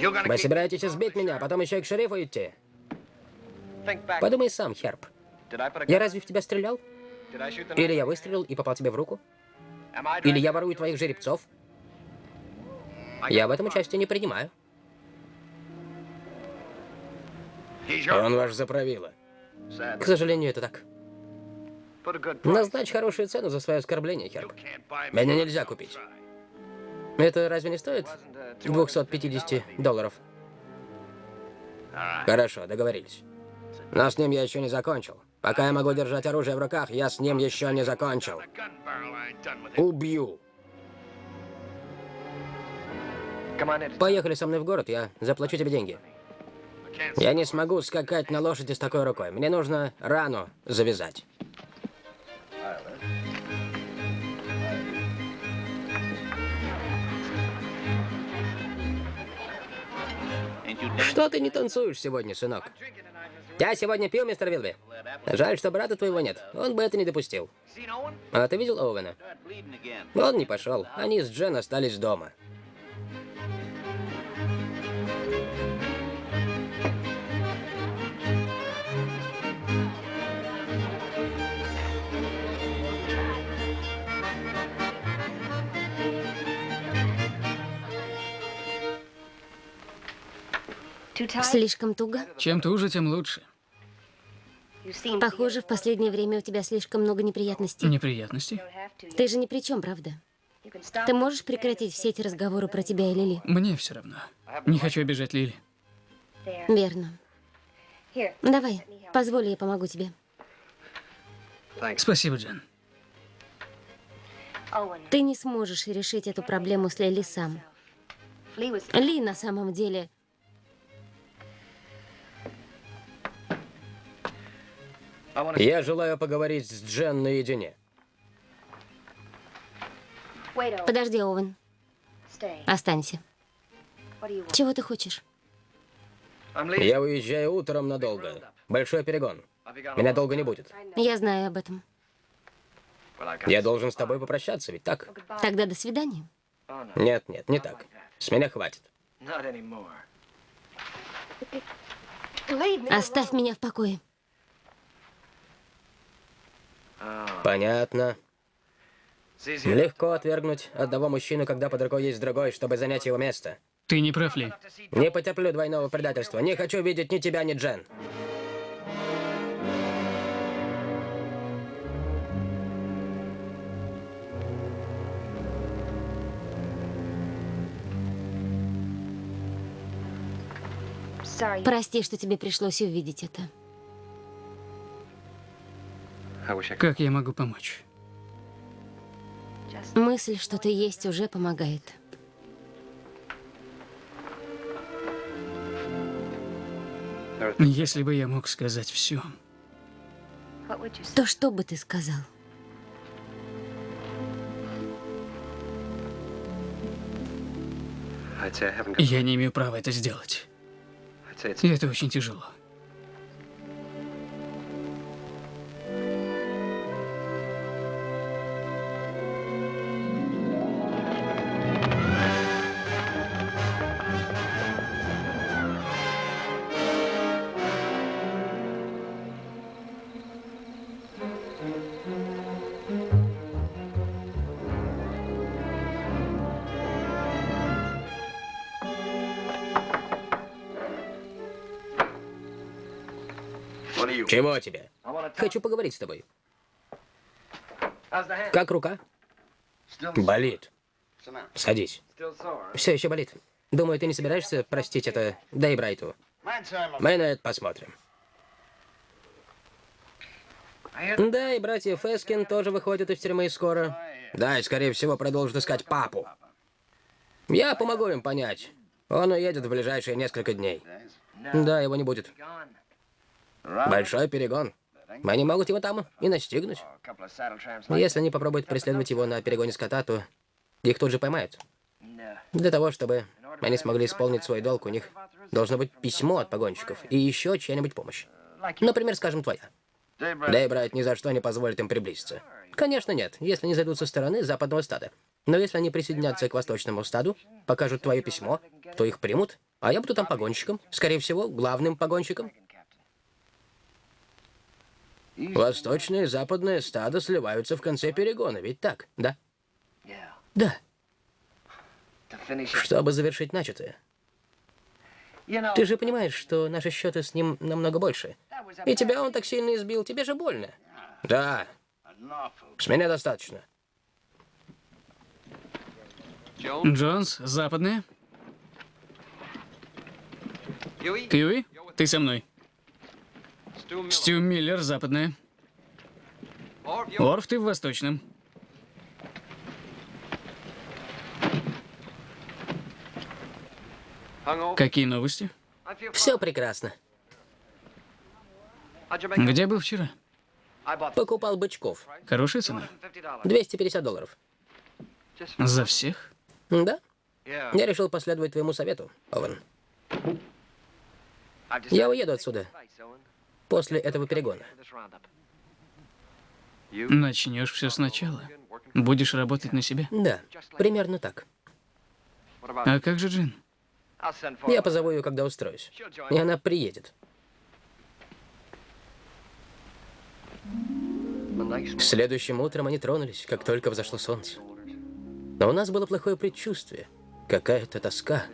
Вы собираетесь избить меня, а потом еще и к шерифу идти? Подумай сам, Херб. Я разве в тебя стрелял? Или я выстрелил и попал тебе в руку? Или я ворую твоих жеребцов? Я в этом участие не принимаю. Он ваш заправила. К сожалению, это так. Назначь хорошую цену за свое оскорбление, Херб. Меня нельзя купить. Это разве не стоит 250 долларов? Хорошо, договорились. Но с ним я еще не закончил. Пока я могу держать оружие в руках, я с ним еще не закончил. Убью. Поехали со мной в город, я заплачу тебе деньги. Я не смогу скакать на лошади с такой рукой. Мне нужно рану завязать. Что ты не танцуешь сегодня, сынок? Я сегодня пил, мистер Вилби. Жаль, что брата твоего нет. Он бы это не допустил. А ты видел Оуэна? Он не пошел. Они с Джен остались дома. Слишком туго? Чем туже, тем лучше. Похоже, в последнее время у тебя слишком много неприятностей. Неприятности? Ты же ни при чем, правда? Ты можешь прекратить все эти разговоры про тебя и Лили? Мне все равно. Не хочу обижать Лили. Верно. Давай, позволь, я помогу тебе. Спасибо, Джен. Ты не сможешь решить эту проблему с Лили сам. Ли на самом деле... Я желаю поговорить с Джен наедине. Подожди, Оуэн. Останься. Чего ты хочешь? Я уезжаю утром надолго. Большой перегон. Меня долго не будет. Я знаю об этом. Я должен с тобой попрощаться, ведь так? Тогда до свидания. Нет, нет, не так. С меня хватит. Оставь меня в покое. Понятно. Легко отвергнуть одного мужчину, когда под рукой есть другой, чтобы занять его место. Ты не прав, Ли. Не потерплю двойного предательства. Не хочу видеть ни тебя, ни Джен. Прости, что тебе пришлось увидеть это. Как я могу помочь? Мысль, что ты есть, уже помогает. Если бы я мог сказать все. То что бы ты сказал? Я не имею права это сделать. И это очень тяжело. Чего тебе? Хочу поговорить с тобой. Как рука? Болит. Садись. Все еще болит. Думаю, ты не собираешься простить это Дай Брайту. Мы на это посмотрим. Да, и братья Фескин тоже выходят из тюрьмы скоро. Да, и скорее всего продолжат искать папу. Я помогу им понять. Он уедет в ближайшие несколько дней. Да, его не будет. Большой перегон. Они могут его там и настигнуть. Если они попробуют преследовать его на перегоне скота, то их тут же поймают. Для того, чтобы они смогли исполнить свой долг, у них должно быть письмо от погонщиков и еще чья-нибудь помощь. Например, скажем, твоя. Дейбрайт ни за что не позволит им приблизиться. Конечно, нет, если не зайдут со стороны западного стада. Но если они присоединятся к восточному стаду, покажут твое письмо, то их примут, а я буду там погонщиком. Скорее всего, главным погонщиком. Восточное и западное стадо сливаются в конце перегона, ведь так, да? Да. Чтобы завершить начатое. Ты же понимаешь, что наши счеты с ним намного больше. И тебя он так сильно избил, тебе же больно. Да. С меня достаточно. Джонс, западная. Кьюи, ты со мной. Стю Миллер, западная. Орф, ты в восточном. Какие новости? Все прекрасно. Где был вчера? Покупал бычков. Хорошая цена? 250 долларов. За всех? Да. Я решил последовать твоему совету, Овен. Я уеду отсюда после этого перегона. Начнешь все сначала. Будешь работать на себя. Да, примерно так. А как же Джин? Я позову ее, когда устроюсь. И она приедет. Следующим утром они тронулись, как только взошло солнце. Но у нас было плохое предчувствие. Какая-то тоска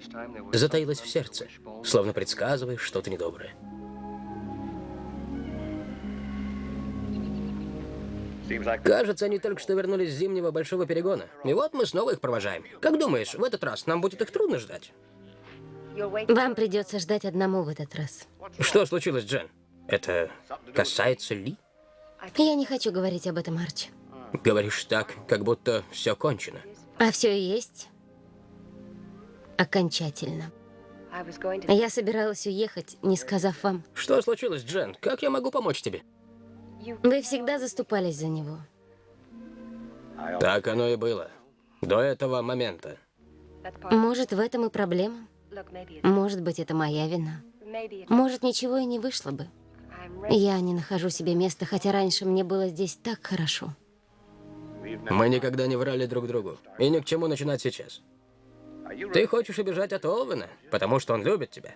затаилась в сердце, словно предсказывая что-то недоброе. Кажется, они только что вернулись с зимнего большого перегона. И вот мы снова их провожаем. Как думаешь, в этот раз нам будет их трудно ждать? Вам придется ждать одному в этот раз. Что случилось, Джен? Это касается Ли? Я не хочу говорить об этом, Арчи. Говоришь так, как будто все кончено. А все и есть окончательно. Я собиралась уехать, не сказав вам. Что случилось, Джен? Как я могу помочь тебе? Вы всегда заступались за него. Так оно и было. До этого момента. Может, в этом и проблема? Может быть, это моя вина. Может, ничего и не вышло бы. Я не нахожу себе места, хотя раньше мне было здесь так хорошо. Мы никогда не врали друг другу. И ни к чему начинать сейчас. Ты хочешь убежать от Овена, потому что он любит тебя.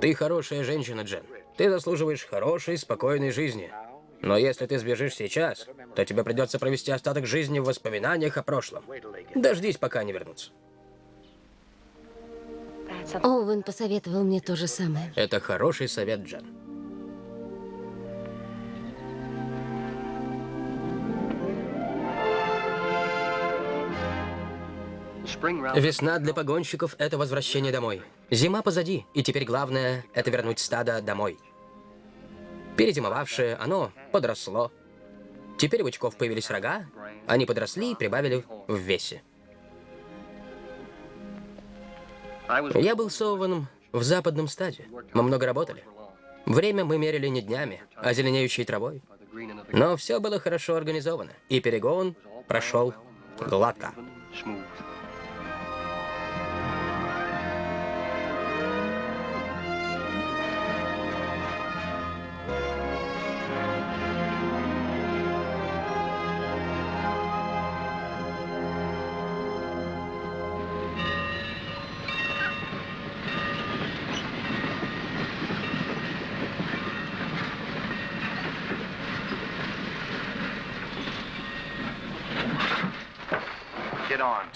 Ты хорошая женщина, Джен. Ты заслуживаешь хорошей, спокойной жизни. Но если ты сбежишь сейчас, то тебе придется провести остаток жизни в воспоминаниях о прошлом. Дождись, пока они вернутся. Оуэн посоветовал мне то же самое. Это хороший совет, Джен. Весна для погонщиков – это возвращение домой. Зима позади, и теперь главное – это вернуть стадо домой. Перезимовавшее, оно подросло. Теперь у бычков появились рога, они подросли и прибавили в весе. Я был сованным в западном стаде. Мы много работали. Время мы мерили не днями, а зеленеющей травой. Но все было хорошо организовано, и перегон прошел гладко.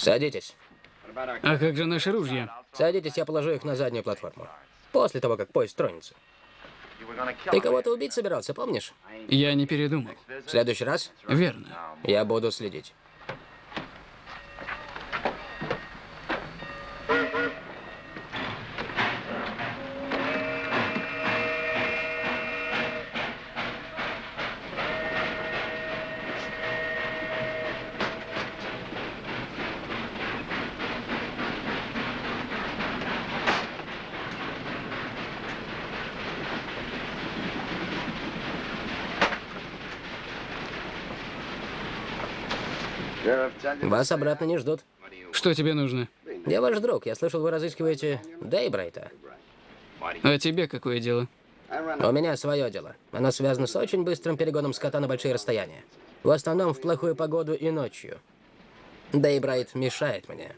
Садитесь. А как же наши ружья? Садитесь, я положу их на заднюю платформу. После того, как поезд тронется. Ты кого-то убить собирался, помнишь? Я не передумал. В следующий раз Верно. я буду следить. Вас обратно не ждут. Что тебе нужно? Я ваш друг. Я слышал, вы разыскиваете Дейбрайта. А тебе какое дело? У меня свое дело. Оно связано с очень быстрым перегоном скота на большие расстояния. В основном в плохую погоду и ночью. Дейбрайт мешает мне.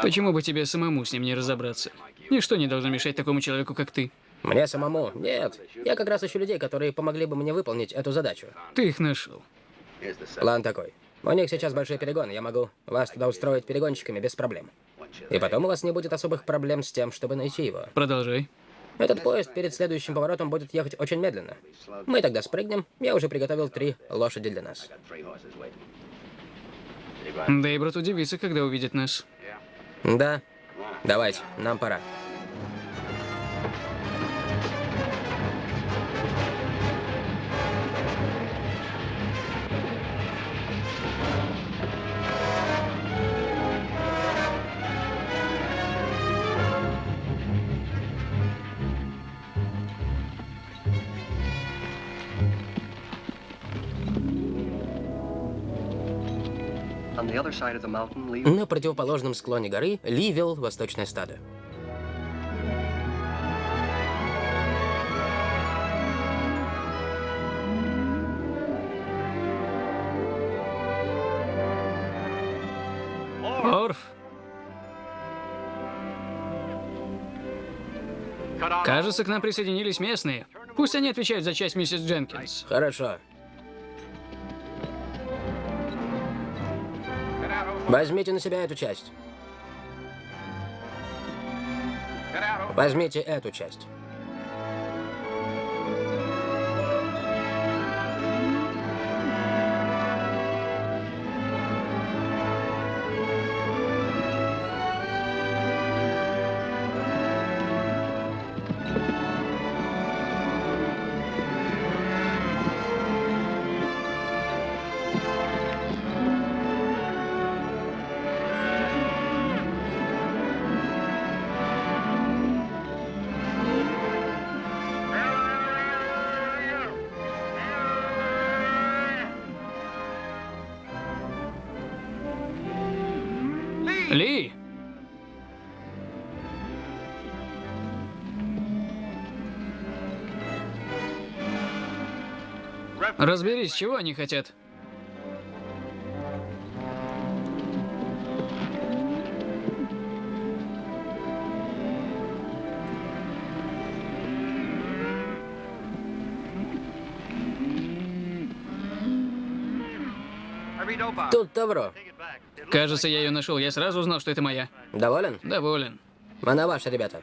Почему бы тебе самому с ним не разобраться? Ничто не должно мешать такому человеку, как ты. Мне самому? Нет. Я как раз ищу людей, которые помогли бы мне выполнить эту задачу. Ты их нашел. План такой. У них сейчас большой перегон, я могу вас туда устроить перегонщиками без проблем. И потом у вас не будет особых проблем с тем, чтобы найти его. Продолжай. Этот поезд перед следующим поворотом будет ехать очень медленно. Мы тогда спрыгнем. Я уже приготовил три лошади для нас. Дейбрат удивится, когда увидит нас. Да. Давайте, нам пора. На противоположном склоне горы Ли вел восточное стадо. Орф. Кажется, к нам присоединились местные. Пусть они отвечают за часть миссис Дженкинс. Хорошо. Возьмите на себя эту часть. Возьмите эту часть. Разберись, чего они хотят. Тут Тавро. Кажется, я ее нашел. Я сразу узнал, что это моя. Доволен? Доволен. Она ваша, ребята.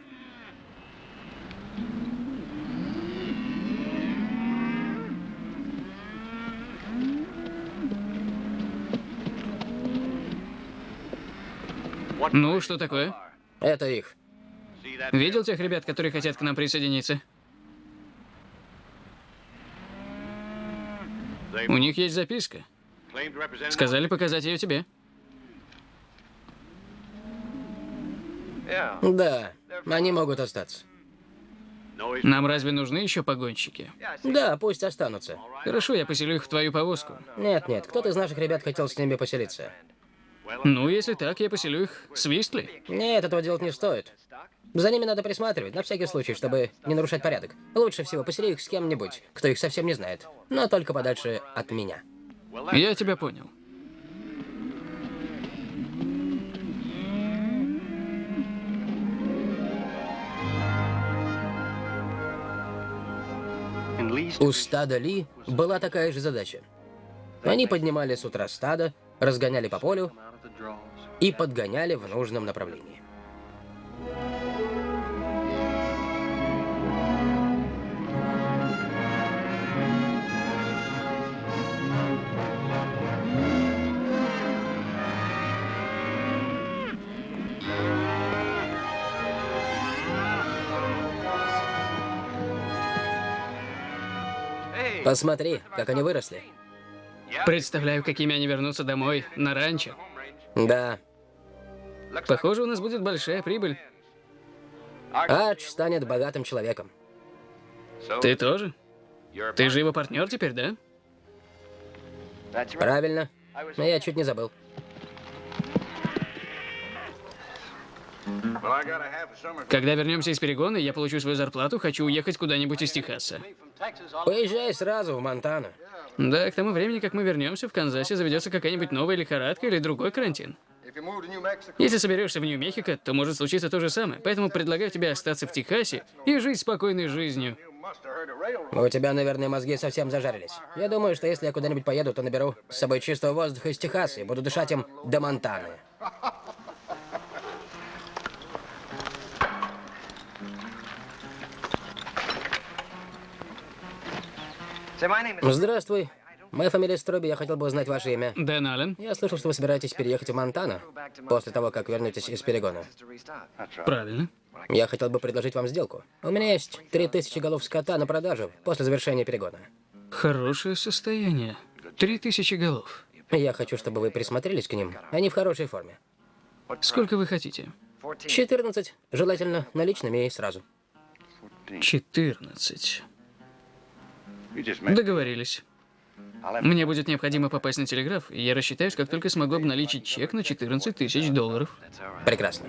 Ну, что такое? Это их. Видел тех ребят, которые хотят к нам присоединиться? У них есть записка. Сказали показать ее тебе. Да, они могут остаться. Нам разве нужны еще погонщики? Да, пусть останутся. Хорошо, я поселю их в твою повозку. Нет, нет, кто-то из наших ребят хотел с ними поселиться. Ну, если так, я поселю их с Вистли. Нет, этого делать не стоит. За ними надо присматривать, на всякий случай, чтобы не нарушать порядок. Лучше всего посели их с кем-нибудь, кто их совсем не знает. Но только подальше от меня. Я тебя понял. У стада Ли была такая же задача. Они поднимали с утра стадо, разгоняли по полю и подгоняли в нужном направлении. Посмотри, как они выросли. Представляю, какими они вернутся домой на ранчо. Да. Похоже, у нас будет большая прибыль. Арч станет богатым человеком. Ты тоже? Ты же его партнер теперь, да? Правильно. Но я чуть не забыл. Когда вернемся из перегона, я получу свою зарплату, хочу уехать куда-нибудь из Техаса. Уезжай сразу в Монтану. Да, к тому времени, как мы вернемся, в Канзасе заведется какая-нибудь новая лихорадка или другой карантин. Если соберешься в Нью-Мехико, то может случиться то же самое. Поэтому предлагаю тебе остаться в Техасе и жить спокойной жизнью. У тебя, наверное, мозги совсем зажарились. Я думаю, что если я куда-нибудь поеду, то наберу с собой чистого воздуха из Техаса и буду дышать им до Монтаны. Здравствуй. Моя фамилия Строби, я хотел бы узнать ваше имя. Дэн Аллен. Я слышал, что вы собираетесь переехать в Монтану после того, как вернетесь из перегона. Правильно. Я хотел бы предложить вам сделку. У меня есть 3000 голов скота на продажу после завершения перегона. Хорошее состояние. Три тысячи голов. Я хочу, чтобы вы присмотрелись к ним. Они в хорошей форме. Сколько вы хотите? 14, желательно наличными и сразу. 14. Договорились. Мне будет необходимо попасть на телеграф, и я рассчитаюсь, как только смогу обналичить чек на 14 тысяч долларов. Прекрасно.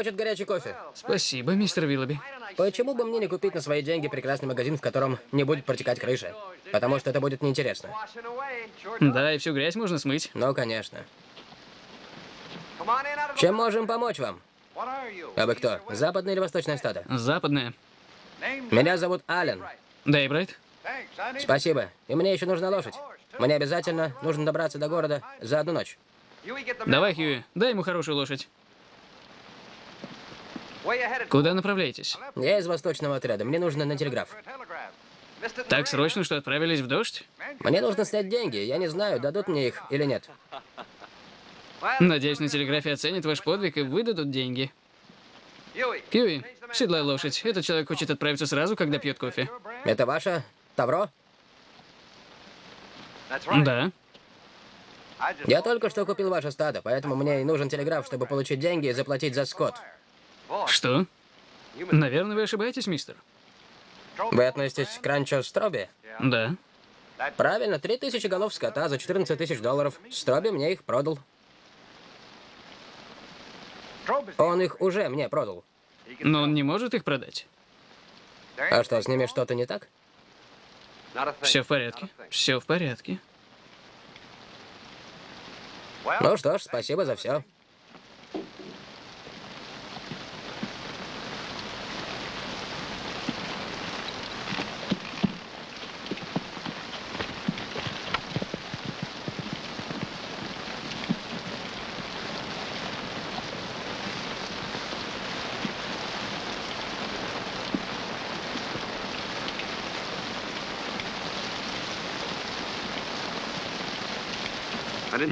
Хочет горячий кофе? Спасибо, мистер Виллоби. Почему бы мне не купить на свои деньги прекрасный магазин, в котором не будет протекать крыша? Потому что это будет неинтересно. Да, и всю грязь можно смыть. Ну, конечно. Чем можем помочь вам? А вы кто? Западное или восточное стадо? Западная. Меня зовут Ален. Да, и Брайт? Спасибо. И мне еще нужна лошадь. Мне обязательно нужно добраться до города за одну ночь. Давай, Хьюи, дай ему хорошую лошадь. Куда направляетесь? Я из восточного отряда. Мне нужно на телеграф. Так срочно, что отправились в дождь? Мне нужно снять деньги. Я не знаю, дадут мне их или нет. Надеюсь, на телеграфе оценят ваш подвиг и выдадут деньги. Кьюи, седлай лошадь. Этот человек хочет отправиться сразу, когда пьет кофе. Это ваше Тавро? Да. Я только что купил ваше стадо, поэтому мне и нужен телеграф, чтобы получить деньги и заплатить за скот. Что? Наверное, вы ошибаетесь, мистер. Вы относитесь к ранчо Строби? Да. Правильно, 3000 голов скота за 14 тысяч долларов. Строби мне их продал. Он их уже мне продал. Но он не может их продать. А что, с ними что-то не так? Все в порядке. Все в порядке. Ну что ж, спасибо за все.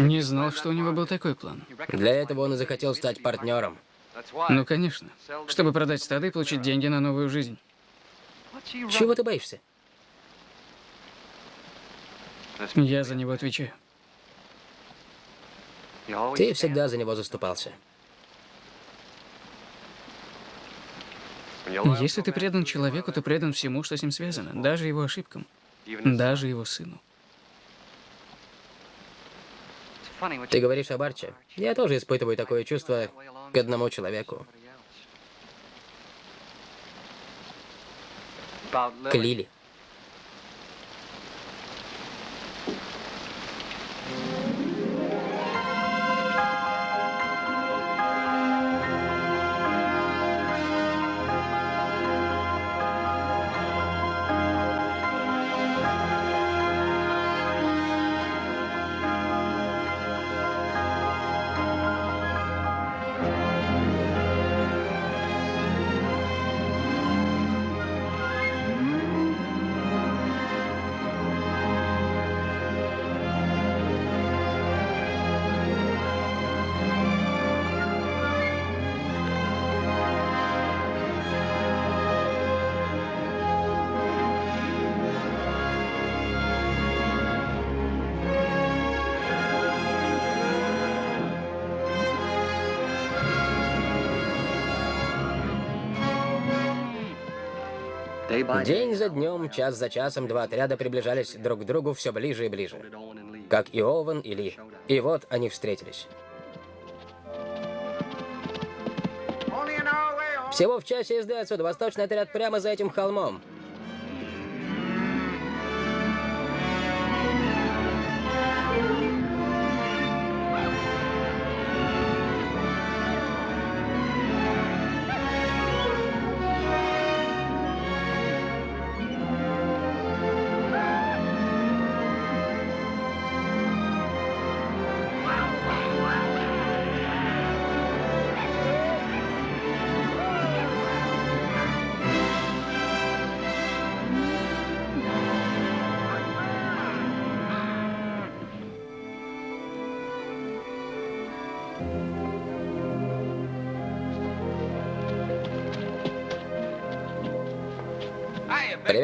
Не знал, что у него был такой план. Для этого он и захотел стать партнером. Ну, конечно. Чтобы продать стадо и получить деньги на новую жизнь. Чего ты боишься? Я за него отвечаю. Ты всегда за него заступался. Если ты предан человеку, ты предан всему, что с ним связано, даже его ошибкам, даже его сыну. Ты говоришь об Арче. Я тоже испытываю такое чувство к одному человеку. К Лили. День за днем, час за часом, два отряда приближались друг к другу все ближе и ближе. Как и Оуэн, и Ли. И вот они встретились. Всего в часе езды отсюда. Восточный отряд прямо за этим холмом.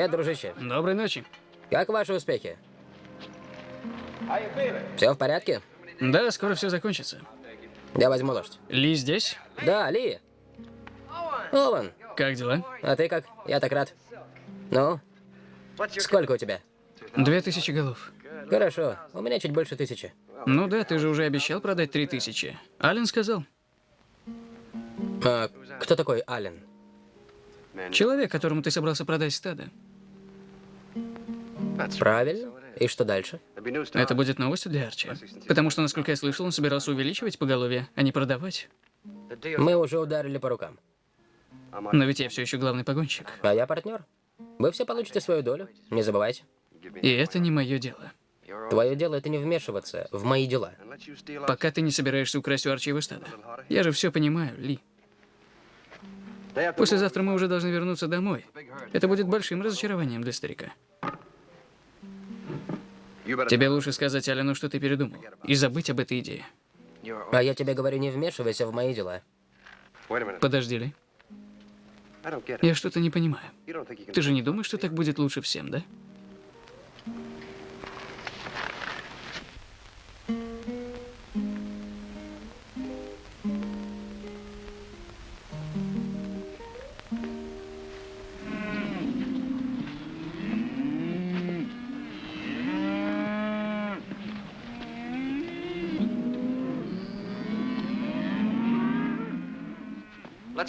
Привет, дружище. Доброй ночи. Как ваши успехи? Все в порядке? Да, скоро все закончится. Я возьму лошадь. Ли здесь? Да, Ли. Оуэн, Как дела? а ты как? Я так рад. Ну? Сколько у тебя? Две тысячи голов. Хорошо, у меня чуть больше тысячи. Ну да, ты же уже обещал продать три тысячи. Ален сказал. А кто такой Ален? Человек, которому ты собрался продать стадо. Правильно. И что дальше? Это будет новостью для Арчи. Потому что, насколько я слышал, он собирался увеличивать поголовье, а не продавать. Мы уже ударили по рукам. Но ведь я все еще главный погонщик. А я партнер. Вы все получите свою долю. Не забывайте. И это не мое дело. Твое дело это не вмешиваться в мои дела. Пока ты не собираешься украсть у Арчи его стадо. Я же все понимаю, Ли. Послезавтра мы уже должны вернуться домой. Это будет большим разочарованием для старика. Тебе лучше сказать Алену, что ты передумал, и забыть об этой идее. А я тебе говорю, не вмешивайся в мои дела. Подожди, Ли. Я что-то не понимаю. Ты же не думаешь, что так будет лучше всем, да?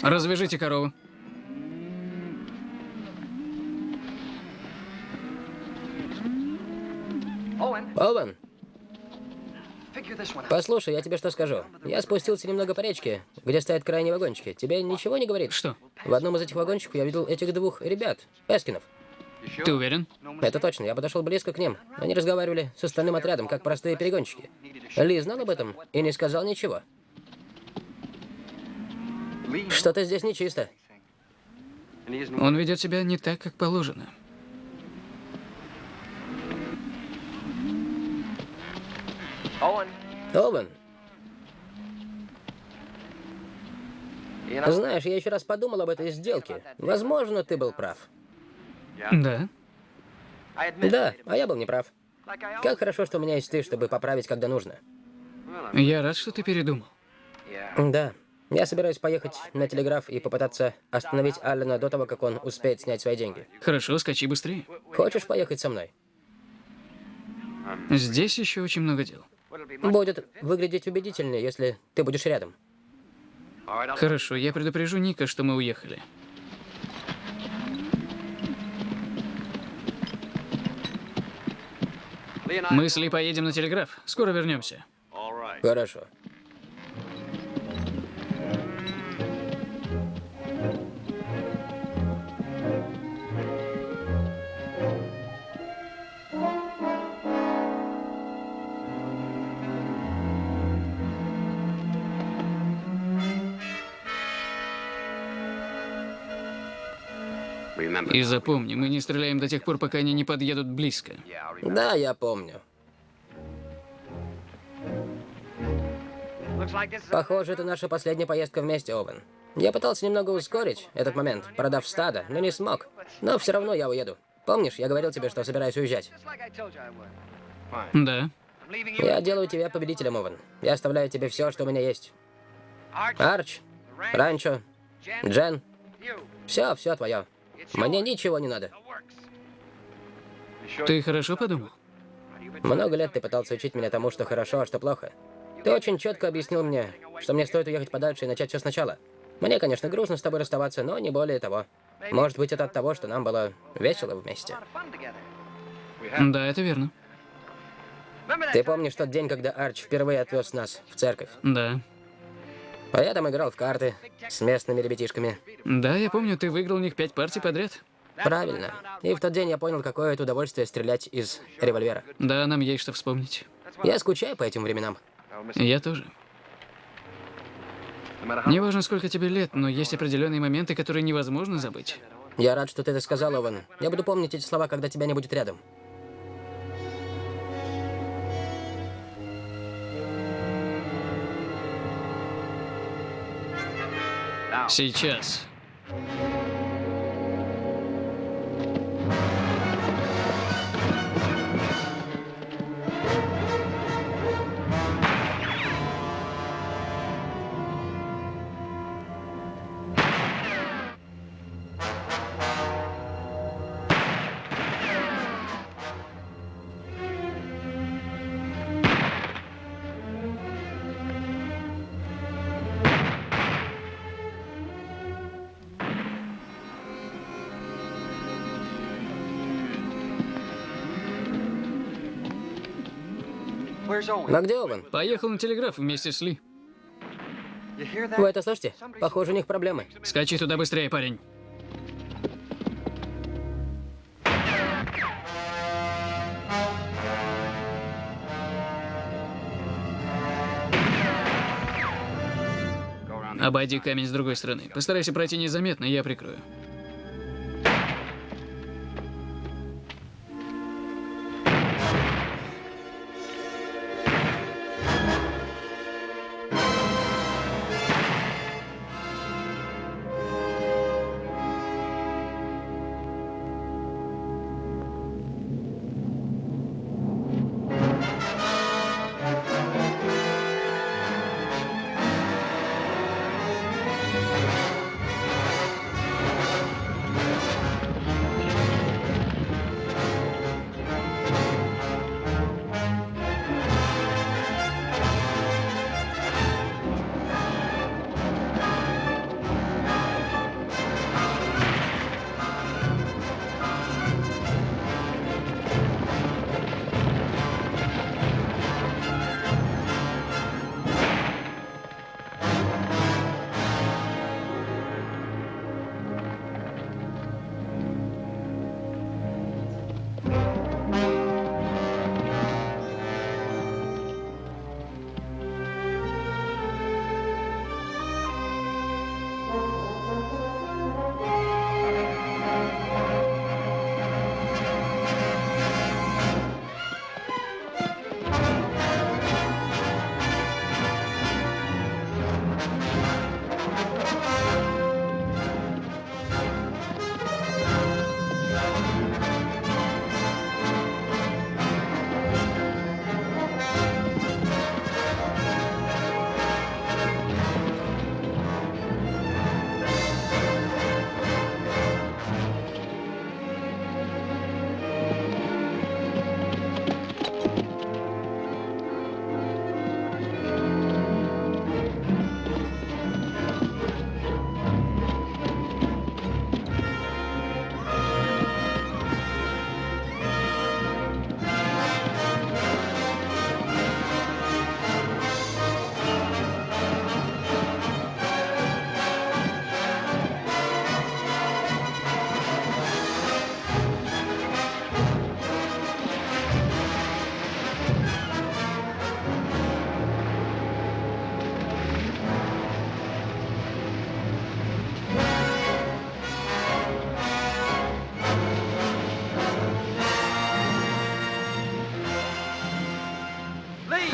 Развяжите корову. Оуэн, послушай, я тебе что скажу. Я спустился немного по речке, где стоят крайние вагончики. Тебе ничего не говорит? Что? В одном из этих вагончиков я видел этих двух ребят, Пескинов. Ты уверен? Это точно, я подошел близко к ним. Они разговаривали с остальным отрядом, как простые перегонщики. Ли знал об этом и не сказал ничего. Что-то здесь нечисто. Он ведет себя не так, как положено. Оуэн, знаешь, я еще раз подумал об этой сделке. Возможно, ты был прав. Да. Да, а я был неправ. Как хорошо, что у меня есть ты, чтобы поправить, когда нужно. Я рад, что ты передумал. Да. Я собираюсь поехать на телеграф и попытаться остановить Аллена до того, как он успеет снять свои деньги. Хорошо, скачи быстрее. Хочешь поехать со мной? Здесь еще очень много дел. Будет выглядеть убедительнее, если ты будешь рядом. Хорошо, я предупрежу Ника, что мы уехали. Мы с Ли поедем на телеграф. Скоро вернемся. Хорошо. И запомни, мы не стреляем до тех пор, пока они не подъедут близко. Да, я помню. Похоже, это наша последняя поездка вместе, Овен. Я пытался немного ускорить этот момент, продав стадо, но не смог. Но все равно я уеду. Помнишь, я говорил тебе, что собираюсь уезжать? Да. Я делаю тебя победителем, Овен. Я оставляю тебе все, что у меня есть. Арч, Ранчо, Джен. Все, все твое. Мне ничего не надо. Ты хорошо подумал? Много лет ты пытался учить меня тому, что хорошо, а что плохо. Ты очень четко объяснил мне, что мне стоит уехать подальше и начать все сначала. Мне, конечно, грустно с тобой расставаться, но не более того. Может быть, это от того, что нам было весело вместе. Да, это верно. Ты помнишь тот день, когда Арч впервые отвез нас в церковь? Да. А я там играл в карты с местными ребятишками. Да, я помню, ты выиграл у них пять партий подряд. Правильно. И в тот день я понял, какое это удовольствие стрелять из револьвера. Да, нам есть что вспомнить. Я скучаю по этим временам. Я тоже. Неважно, сколько тебе лет, но есть определенные моменты, которые невозможно забыть. Я рад, что ты это сказал, Ован. Я буду помнить эти слова, когда тебя не будет рядом. Сейчас. А где Ован? Поехал на телеграф вместе с Ли. Вы это слышите? Похоже, у них проблемы. Скачи туда быстрее, парень. Обойди камень с другой стороны. Постарайся пройти незаметно, я прикрою.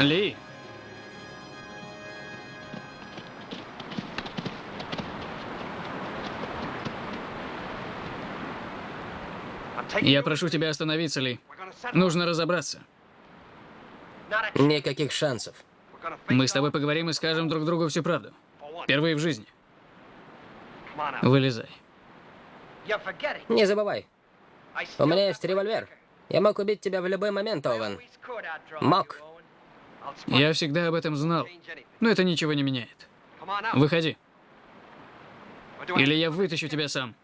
Ли, я прошу тебя остановиться, Ли. Нужно разобраться. Никаких шансов. Мы с тобой поговорим и скажем друг другу всю правду. Впервые в жизни. Вылезай. Не забывай, у меня есть револьвер. Я мог убить тебя в любой момент, Оуэн. Мог. Я всегда об этом знал. Но это ничего не меняет. Выходи. Или я вытащу тебя сам.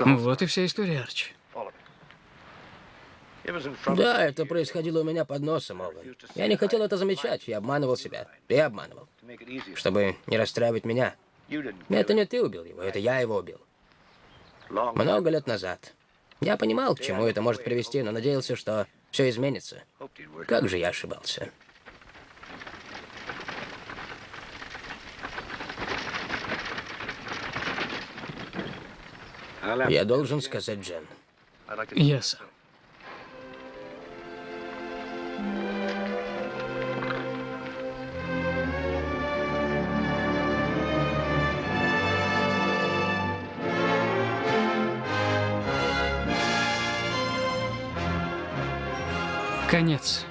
Вот и вся история, Арчи. Да, это происходило у меня под носом, Оуэн. Я не хотел это замечать, я обманывал себя. Ты обманывал. Чтобы не расстраивать меня. Это не ты убил его, это я его убил. Много лет назад. Я понимал, к чему это может привести, но надеялся, что все изменится. Как же я ошибался. Я должен сказать Джен. Я сам. Конец.